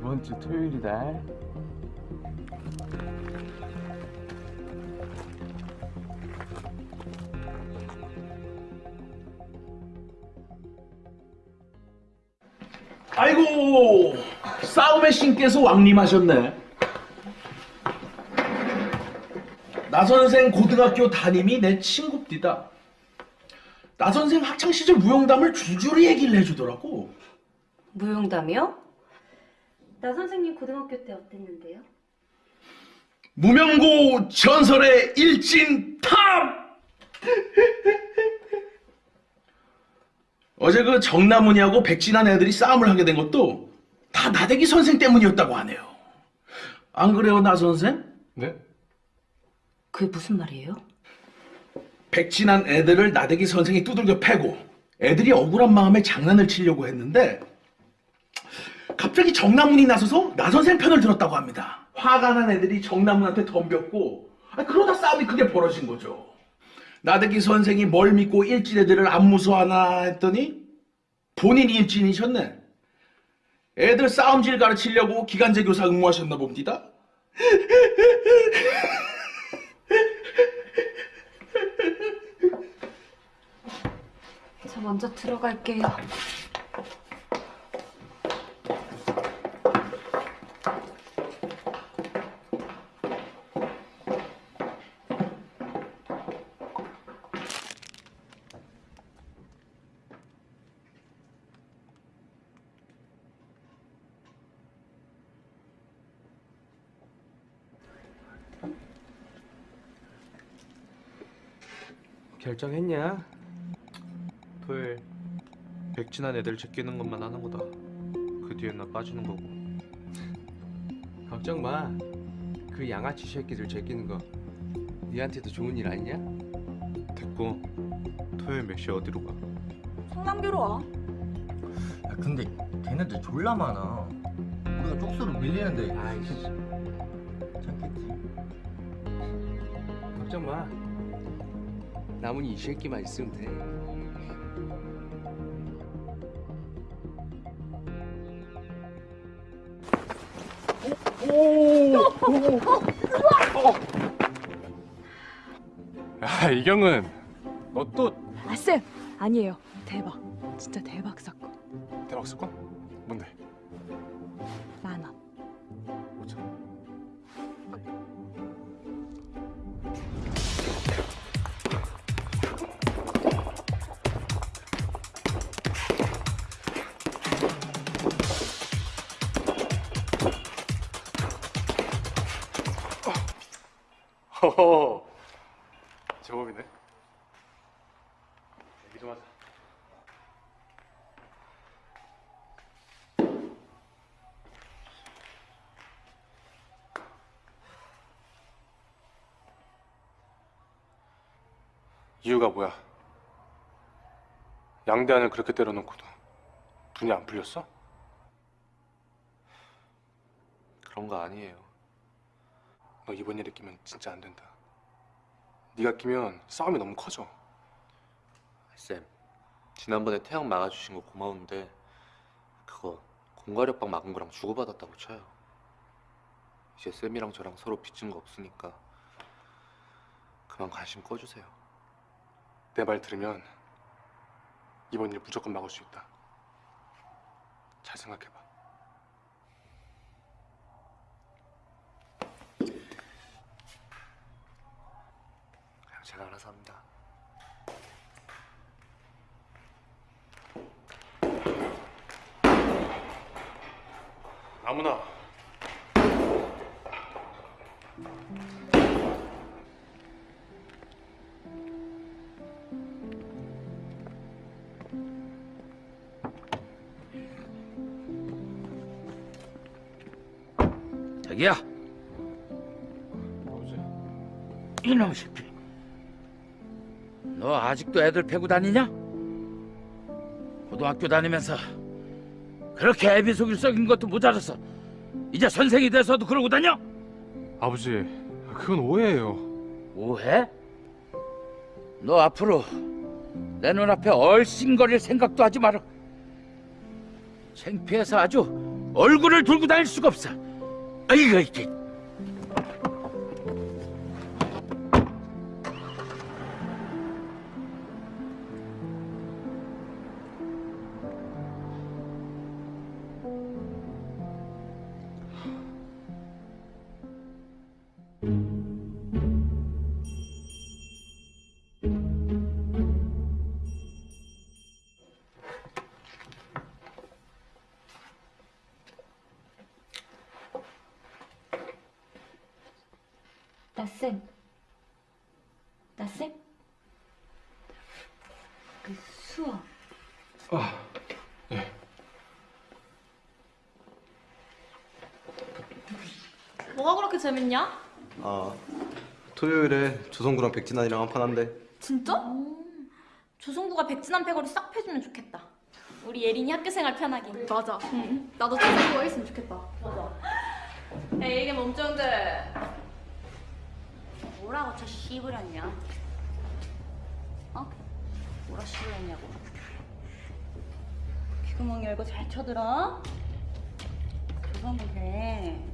이번 주 토요일이다. 아이고 싸움의 신께서 왕림하셨네. 나 선생 고등학교 담임이 내 친구입니다. 나 선생 학창 시절 무용담을 줄줄이 얘기를 해주더라고. 무용담이요? 나 선생님 고등학교 때 어땠는데요? 무명고 전설의 일진 top! 어제 그 정나문이하고 백진한 애들이 싸움을 하게 된 것도 다 나대기 선생 때문이었다고 하네요. 안 그래요, 나 선생? 네? 그게 무슨 말이에요? 백진한 애들을 나대기 선생이 두들겨 패고 애들이 억울한 마음에 장난을 치려고 했는데 갑자기 정나문이 나서서 나 선생 편을 들었다고 합니다. 화가 난 애들이 정나문한테 덤볐고 아, 그러다 싸움이 크게 벌어진 거죠. 나대기 선생이 뭘 믿고 일진 애들을 안 무서워하나 했더니 본인이 일진이셨네. 애들 싸움질 가르치려고 기간제 교사 응모하셨나 봅니다. 저 먼저 들어갈게요. 결정했냐? 토요일 백진한 애들 제끼는 것만 하는 거다 그 뒤엔 나 빠지는 거고 걱정 마. 그 양아치 새끼들 제끼는 거 니한테도 좋은 일 아니냐? 됐고 토요일 몇 시에 어디로 가? 성남교로 와. 야 근데 걔네들 졸라 많아 우리가 쪽수로 밀리는데 아이씨 괜찮겠지 걱정 마. 남은 이 새끼만 있으면 돼. 야 이경은 너 또 아쌤 아니에요 대박 진짜 대박 사건 대박 사건? 허허 제법이네 얘기 좀 하자 이유가 뭐야? 양대한을 그렇게 때려놓고도 분이 안 풀렸어? 그런 거 아니에요. 너 이번 일에 끼면 진짜 안 된다. 네가 끼면 싸움이 너무 커져. 쌤, 지난번에 태양 막아주신 거 고마운데 그거 공과력방 막은 거랑 주고받았다고 쳐요. 이제 쌤이랑 저랑 서로 빚진 거 없으니까 그만 관심 꺼주세요. 내 말 들으면 이번 일 무조건 막을 수 있다. 잘 생각해봐. 제가 알아서 합니다. 아무나 자기야. 이놈 새끼. 너 아직도 애들 패고 다니냐? 고등학교 다니면서 그렇게 애비 속일 썩인 것도 모자라서 이제 선생이 돼서도 그러고 다녀? 아버지, 그건 오해예요. 오해? 너 앞으로 내 눈앞에 얼씬거릴 생각도 하지 마라. 창피해서 아주 얼굴을 들고 다닐 수가 없어. 아이고 이게. 재밌냐? 아, 토요일에 조성구랑 백진환이랑 한판 한대. 진짜? 조성구가 백진한 패거리 싹 패주면 좋겠다 우리 예린이 학교 생활 편하게 맞아 나도 조성구가 있으면 좋겠다 맞아 에이 이게 몸종들 뭐라고 저 씨부렸냐? 어? 뭐라 씨부렸냐고? 귀구멍 열고 잘 쳐들어. 조선부대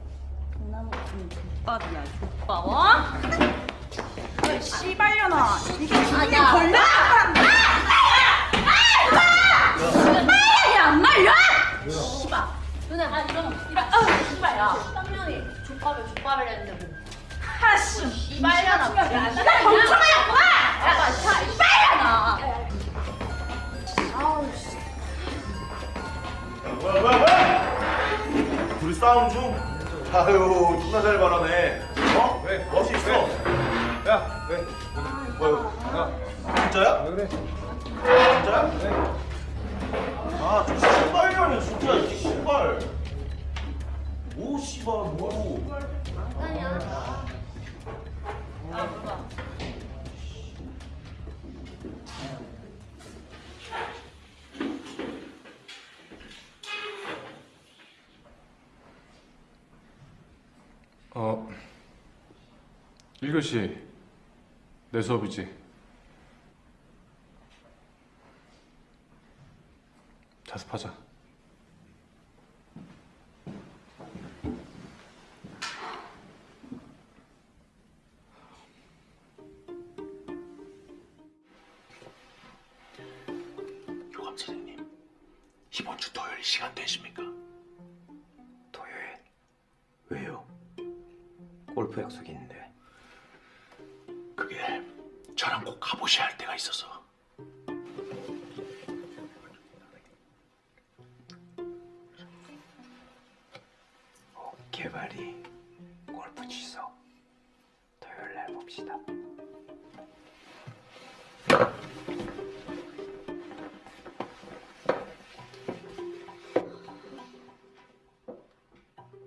동나무 같은 족밥이야 족밥 어? 야, 씨발려나. 이게 아, 기분이 야. 걸려? 야안 말려! 씨발 너네 아 이런 이런 아 씨발 야 쌍년이 족밥을 족밥을 했는데 뭐 하씨 씨발려나 야 씨발 멍청하였구나 야 씨발려나 아우 씨 뭐야 뭐야 뭐야? 둘이 싸움 중? 아유 존나 잘 말하네 어? 왜? 멋있어 야 왜? 뭐야 야 진짜야? 왜 그래? 진짜야? 왜? 아저 씨발년이 진짜 이 씨발 뭐 씨발 뭐 어, 이것이 내 수업이지 자습하자 교감 선생님 이번 주 토요일 시간 되십니까? 골프 약속이 있는데. 그게 저랑 꼭 가보셔야 할 때가 있어서. 개발이 골프 취소 토요일 날 봅시다.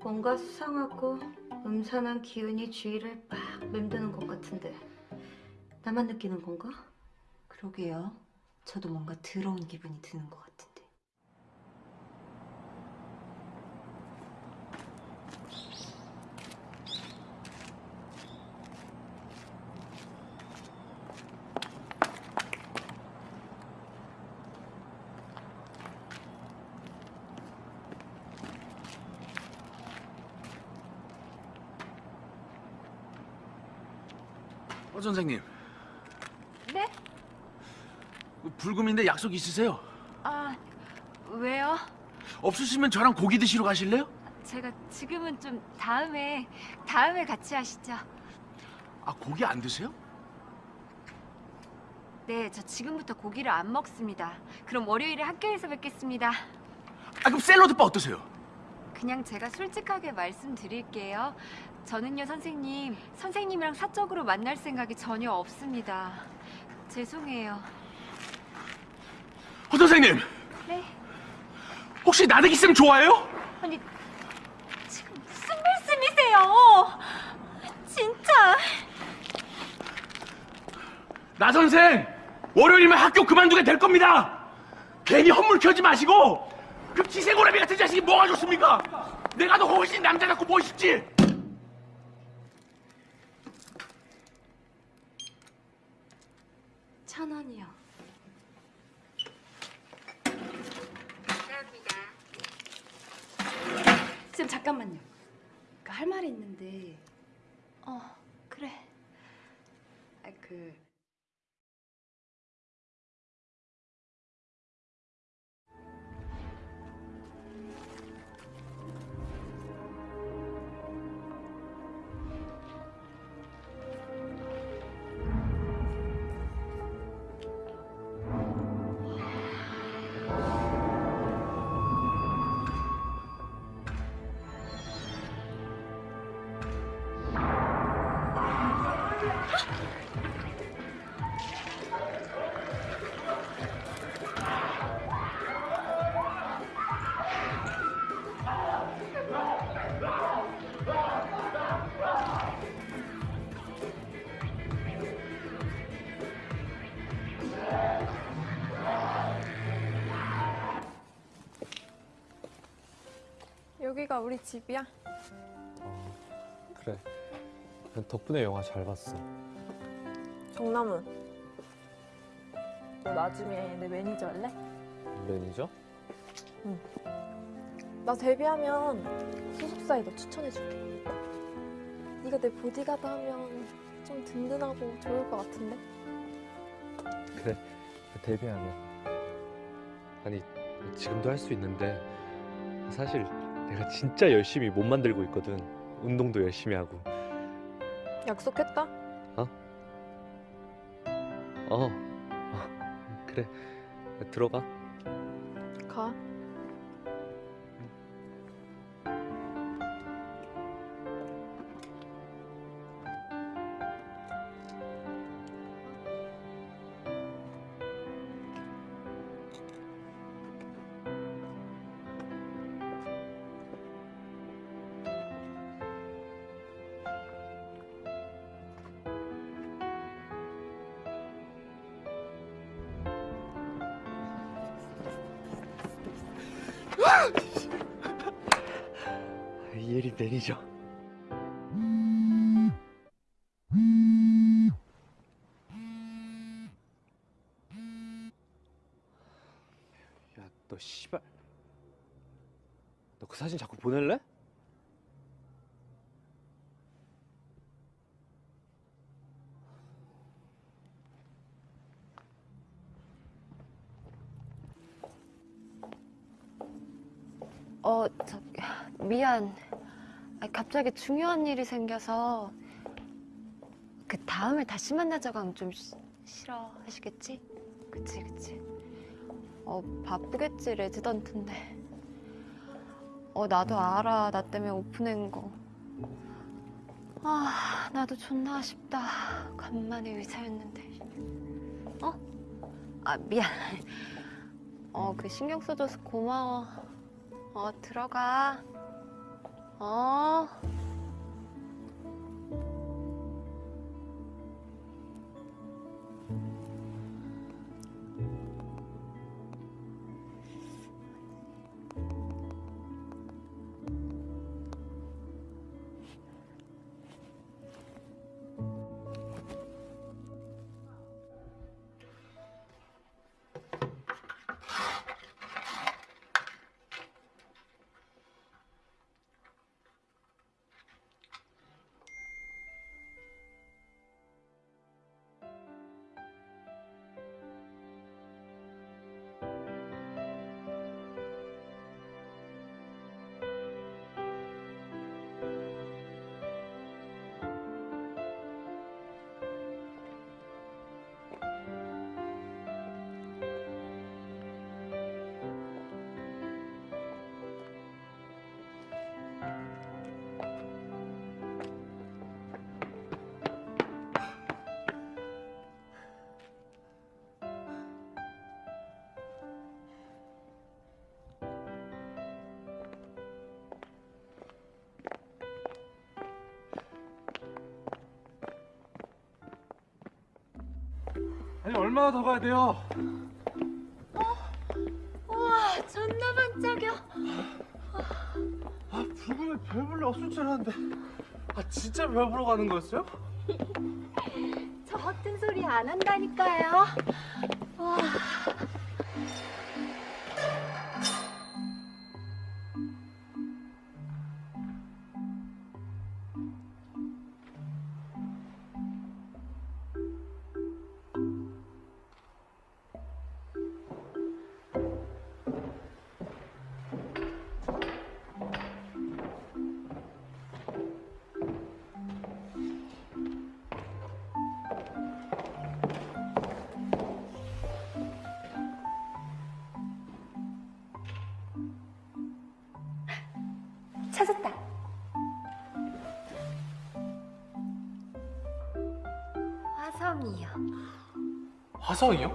뭔가 수상하고 음산한 기운이 주위를 막 맴드는 것 같은데 나만 느끼는 건가? 그러게요. 저도 뭔가 더러운 기분이 드는 것 같은데. 어 선생님 네? 불금인데 약속 있으세요? 아, 왜요? 없으시면 저랑 고기 드시러 가실래요? 제가 지금은 좀 다음에, 다음에 같이 하시죠. 아 고기 안 드세요? 네, 저 지금부터 고기를 안 먹습니다. 그럼 월요일에 학교에서 뵙겠습니다. 아 그럼 샐러드바 어떠세요? 그냥 제가 솔직하게 말씀드릴게요. 저는요, 선생님, 선생님이랑 사적으로 만날 생각이 전혀 없습니다. 죄송해요. 어 선생님 네? 혹시 나대기 쌤 좋아해요? 아니, 지금 무슨 말씀이세요? 진짜. 나 선생 월요일이면 학교 그만두게 될 겁니다. 괜히 헛물 켜지 마시고 그 기생오라비 같은 자식이 뭐가 좋습니까? 내가 더 훨씬 남자답고 멋있지. 천 원이요. 쌤 잠깐만요. 그 할 말이 있는데. 어, 그래. 아, 그 여기가 우리 집이야? 그래. 덕분에 영화 잘 봤어. 정나문. 너 나중에 내 매니저 할래? 매니저? 응. 나 데뷔하면 소속사에 너 추천해줄게. 네가 내 보디가드 하면 좀 든든하고 좋을 것 같은데? 그래. 데뷔하면. 아니 지금도 할 수 있는데 사실 내가 진짜 열심히 몸 만들고 있거든. 운동도 열심히 하고. 약속했다? 어? 어. 어. 그래. 들어가. 가. 미안. 갑자기 중요한 일이 생겨서 그 다음에 다시 만나자고 하면 좀 시- 싫어 하시겠지? 그치, 그치. 어, 바쁘겠지, 레지던트인데. 어, 나도 알아. 나 때문에 오픈한 거. 아, 나도 존나 아쉽다. 간만에 의사였는데. 어? 아, 미안. 어, 그 신경 써줘서 고마워. 어, 들어가. 어. 얼마나 더 가야 돼요? 우와, 존나 반짝여. 아 불금에 별 볼래 없을 줄 알았는데 아 진짜 별 보러 가는 거였어요? 저 허튼 소리 안 한다니까요. 와. 화성이요?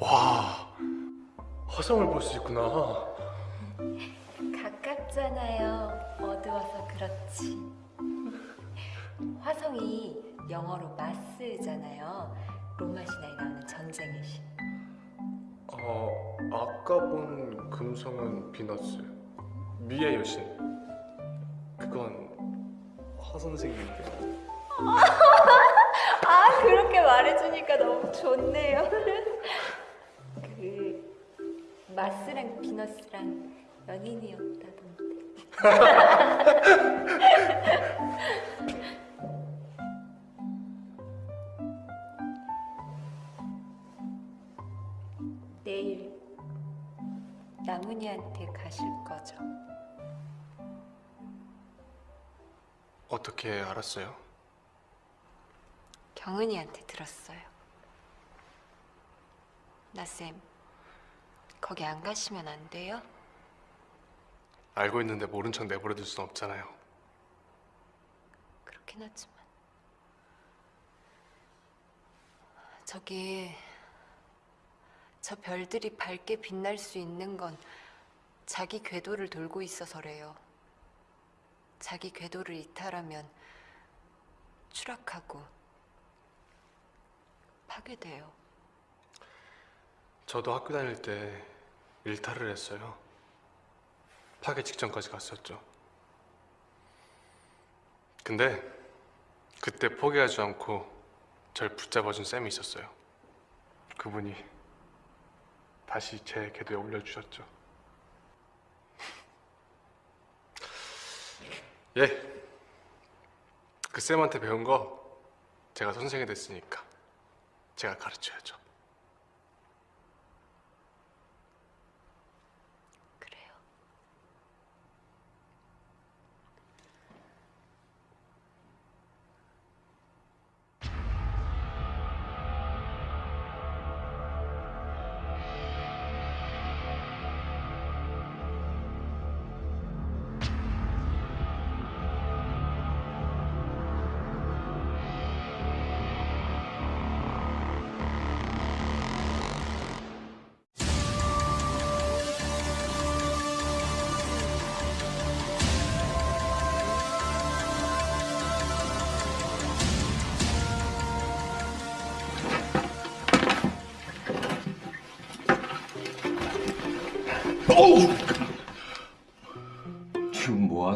와 화성을 볼 수 있구나 가깝잖아요. 어두워서 그렇지. 화성이 영어로 마스잖아요. 로마 신화에 나오는 전쟁의 신. 어 아까 본 금성은 비너스 미의 여신 그건 화 선생님인데 말해주니까 너무 좋네요. 그 마스랑 비너스랑 연인이었다던데. 내일 나문이한테 가실 거죠? 어떻게 알았어요? 경은이한테 들었어요. 나쌤, 거기 안 가시면 안 돼요? 알고 있는데 모른 척 내버려둘 순 없잖아요 그렇긴 하지만. 저기, 저 별들이 밝게 빛날 수 있는 건 자기 궤도를 돌고 있어서래요. 자기 궤도를 이탈하면 추락하고 파괴돼요. 저도 학교 다닐 때 일탈을 했어요 파괴 직전까지 갔었죠 근데 그때 포기하지 않고 절 붙잡아준 쌤이 있었어요 그분이 다시 제 궤도에 올려주셨죠 예. 그 쌤한테 배운 거 제가 선생이 됐으니까 제가 가르쳐야죠.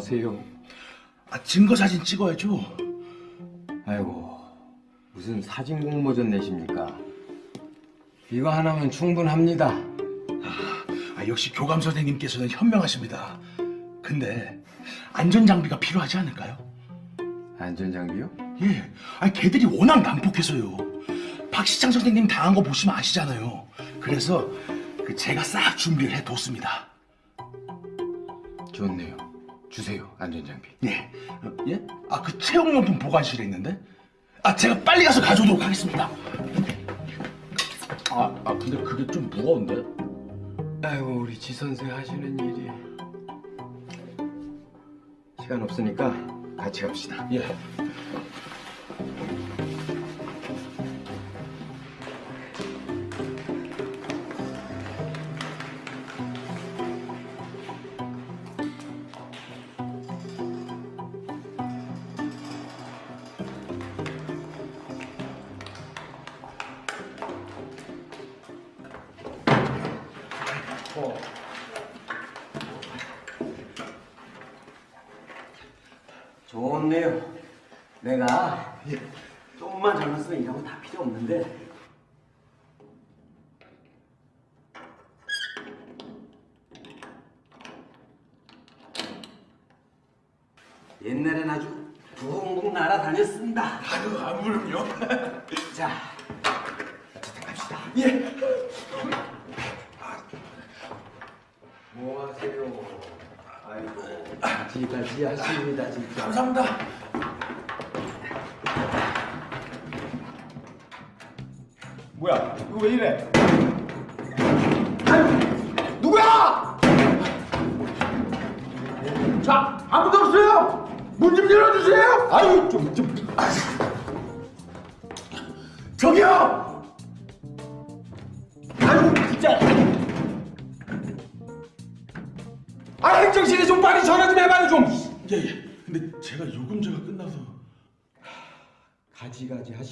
하세요? 아, 증거 사진 찍어야죠. 아이고 무슨 사진 공모전 내십니까? 이거 하나면 충분합니다. 아, 역시 교감 선생님께서는 현명하십니다. 근데 안전 장비가 필요하지 않을까요? 안전 장비요? 예. 아니 걔들이 워낙 난폭해서요. 박시창 선생님 당한 거 보시면 아시잖아요. 그래서 그 제가 싹 준비를 해뒀습니다. 좋네요. 주세요 안전 장비. 예. 어, 예? 아 그 체육용품 보관실에 있는데? 아 제가 빨리 가서 가져오도록 하겠습니다. 아, 아 근데 그게 좀 무거운데? 아이고 우리 지 선생 하시는 일이 시간 없으니까 같이 갑시다. 예.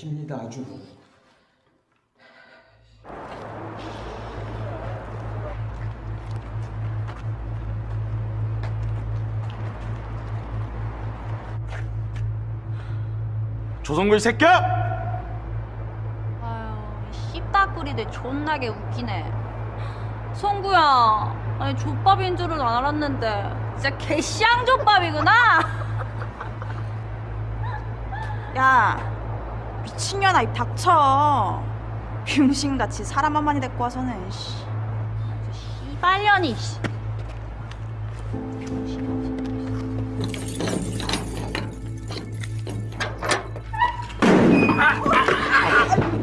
하십니다, 아주. 조성글 새끼야! 아유, 씹다꾸리들 존나게 웃기네. 송구야, 아니 족밥인 줄은 알았는데 진짜 개쌍 족밥이구나. 야 미친년아 입 닥쳐 병신같이 사람 한 마리 데리고 와서는 씨. 이발년이. 씨.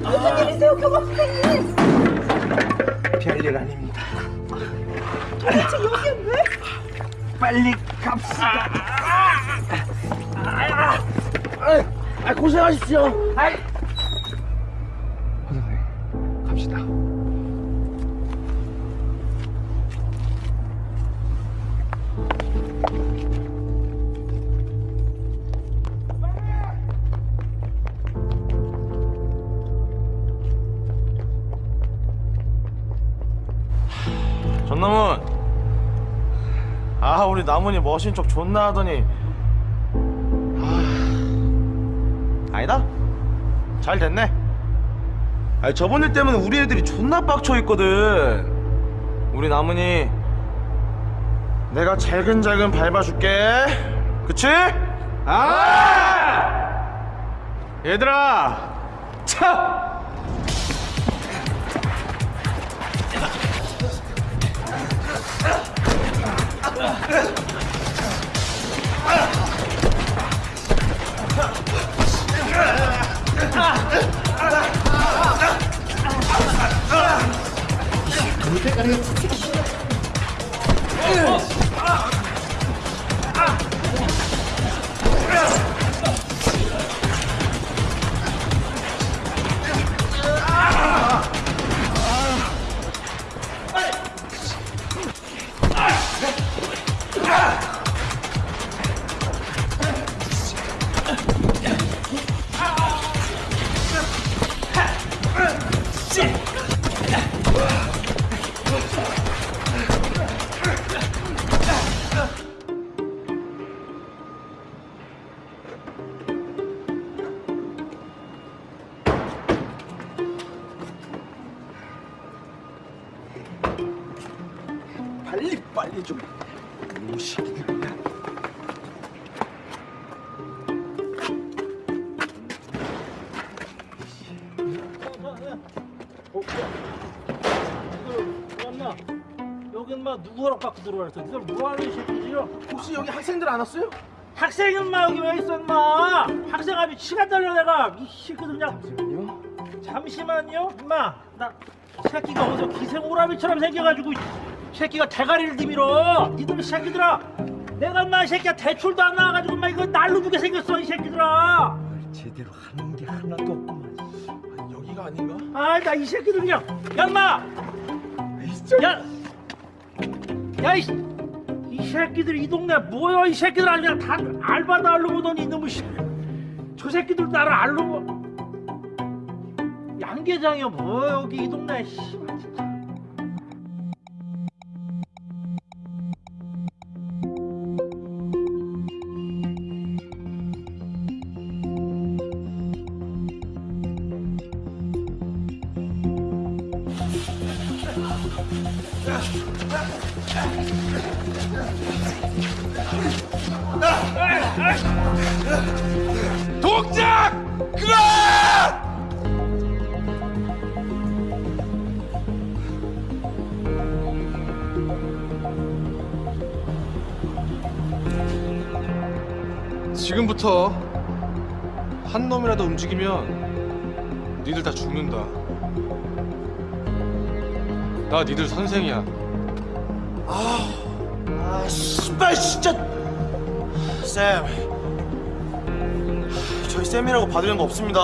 무슨 일이세요 교감 선생님 별일 아닙니다. 도대체 여기 왜? 빨리 갑시다. 하십시오. 아이. 선생님, 갑시다. 전남은 아 우리 나문이 머신 척 존나 하더니 잘 됐네 아니 저번 일 때문에 우리 애들이 존나 빡쳐있거든 우리 나문이 내가 잘근잘근 밟아줄게 그치? 아! 얘들아 차! Take a hit. 들어왔어? 니들 뭐 하는 새끼지요? 혹시 여기 학생들 안 왔어요? 학생은 마 여기 왜 있어 인마 학생 아주 시간 달려 내가 이 새끼들 그냥 잠시만요 잠시만요 인마 나 새끼가 어디서 기생 오라비처럼 생겨가지고 이 새끼가 대가리를 디밀어 니들 새끼들아 내가 인마 이 새끼야 대출도 안 나와가지고 인마 이거 날로 주게 생겼어 이 새끼들아 제대로 하는 게 하나도 없구만. 여기가 아닌가? 아 나 이 새끼들 그냥 야 인마 야! 야, 이, 이 새끼들 이 동네 뭐야 이 새끼들 그냥 다 알바도 알로 보더니 이놈의 씨. 저 새끼들 나를 보 양계장이야 뭐 여기 이 동네 씨. 움직이면 니들 다 죽는다. 나 니들 선생이야. 아, 씨발 진짜. 쌤, 저희 쌤이라고 받으려는 거 없습니다.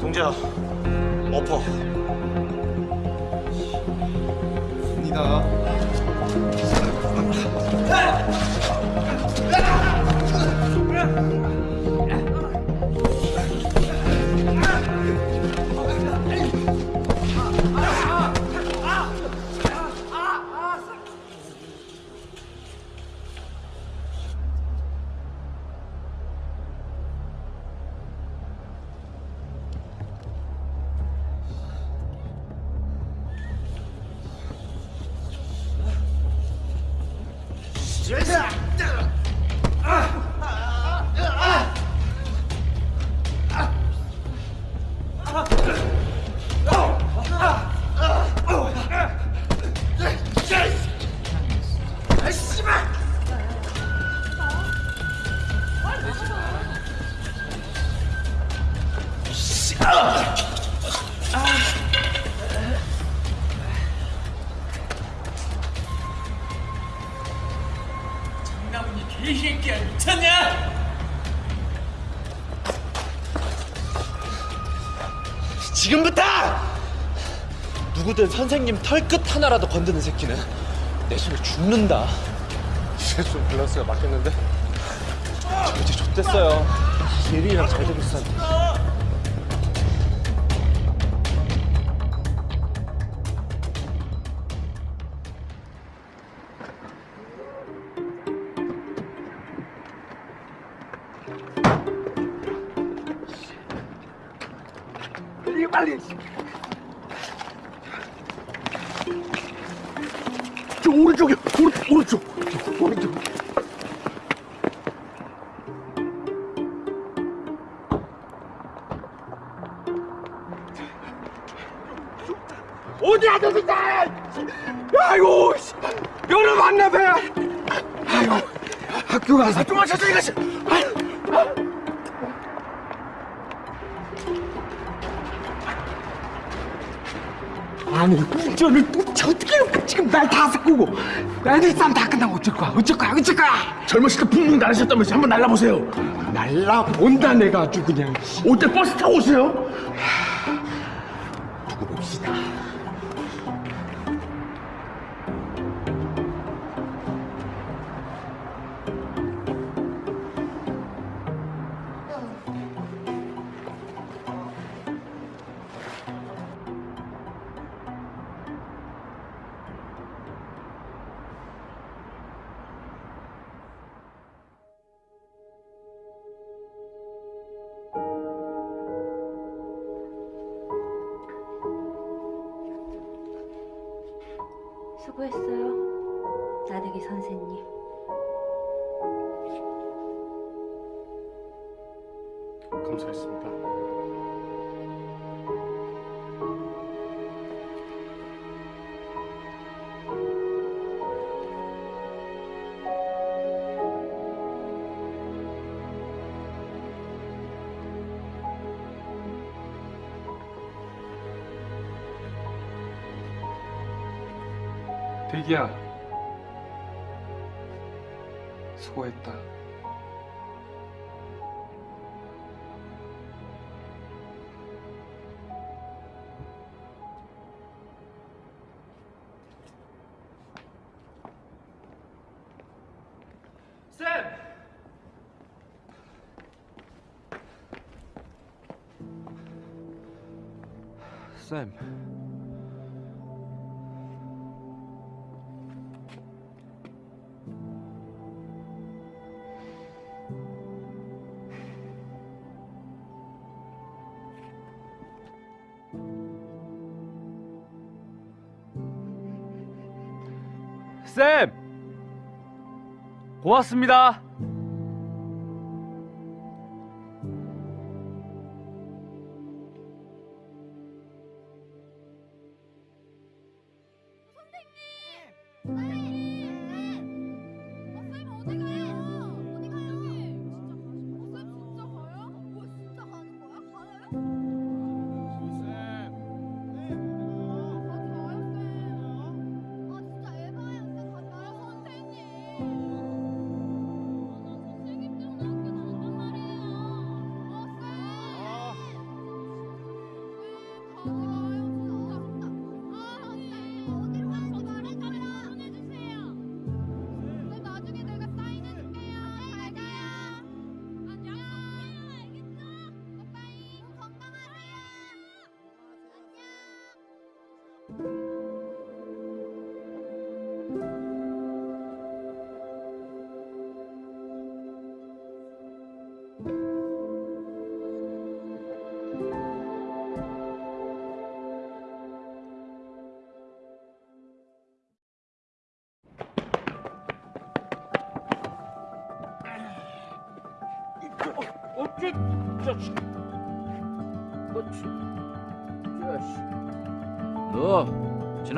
동재야, 엎어. 니다. 장나무니 개새끼야 미쳤냐? 지금부터 누구든 선생님 털끝 하나라도 건드는 새끼는 내 손에 죽는다. 이제 좀 밸런스가 맞겠는데? 저 이제 좆됐어요. 예린이랑 잘 되고 있었는데. 젊으실 때 붕붕 날으셨다면서 한번 날라보세요. 날라본다, 내가 아주 그냥. 올 때 버스 타고 오세요. 대기야. 수고했다. 고맙습니다.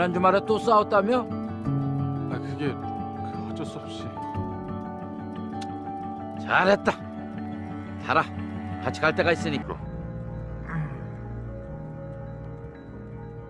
지난 주말에 또 싸웠다며? 아 그게 그 어쩔 수 없이 잘했다. 달아. 같이 갈 데가 있으니까.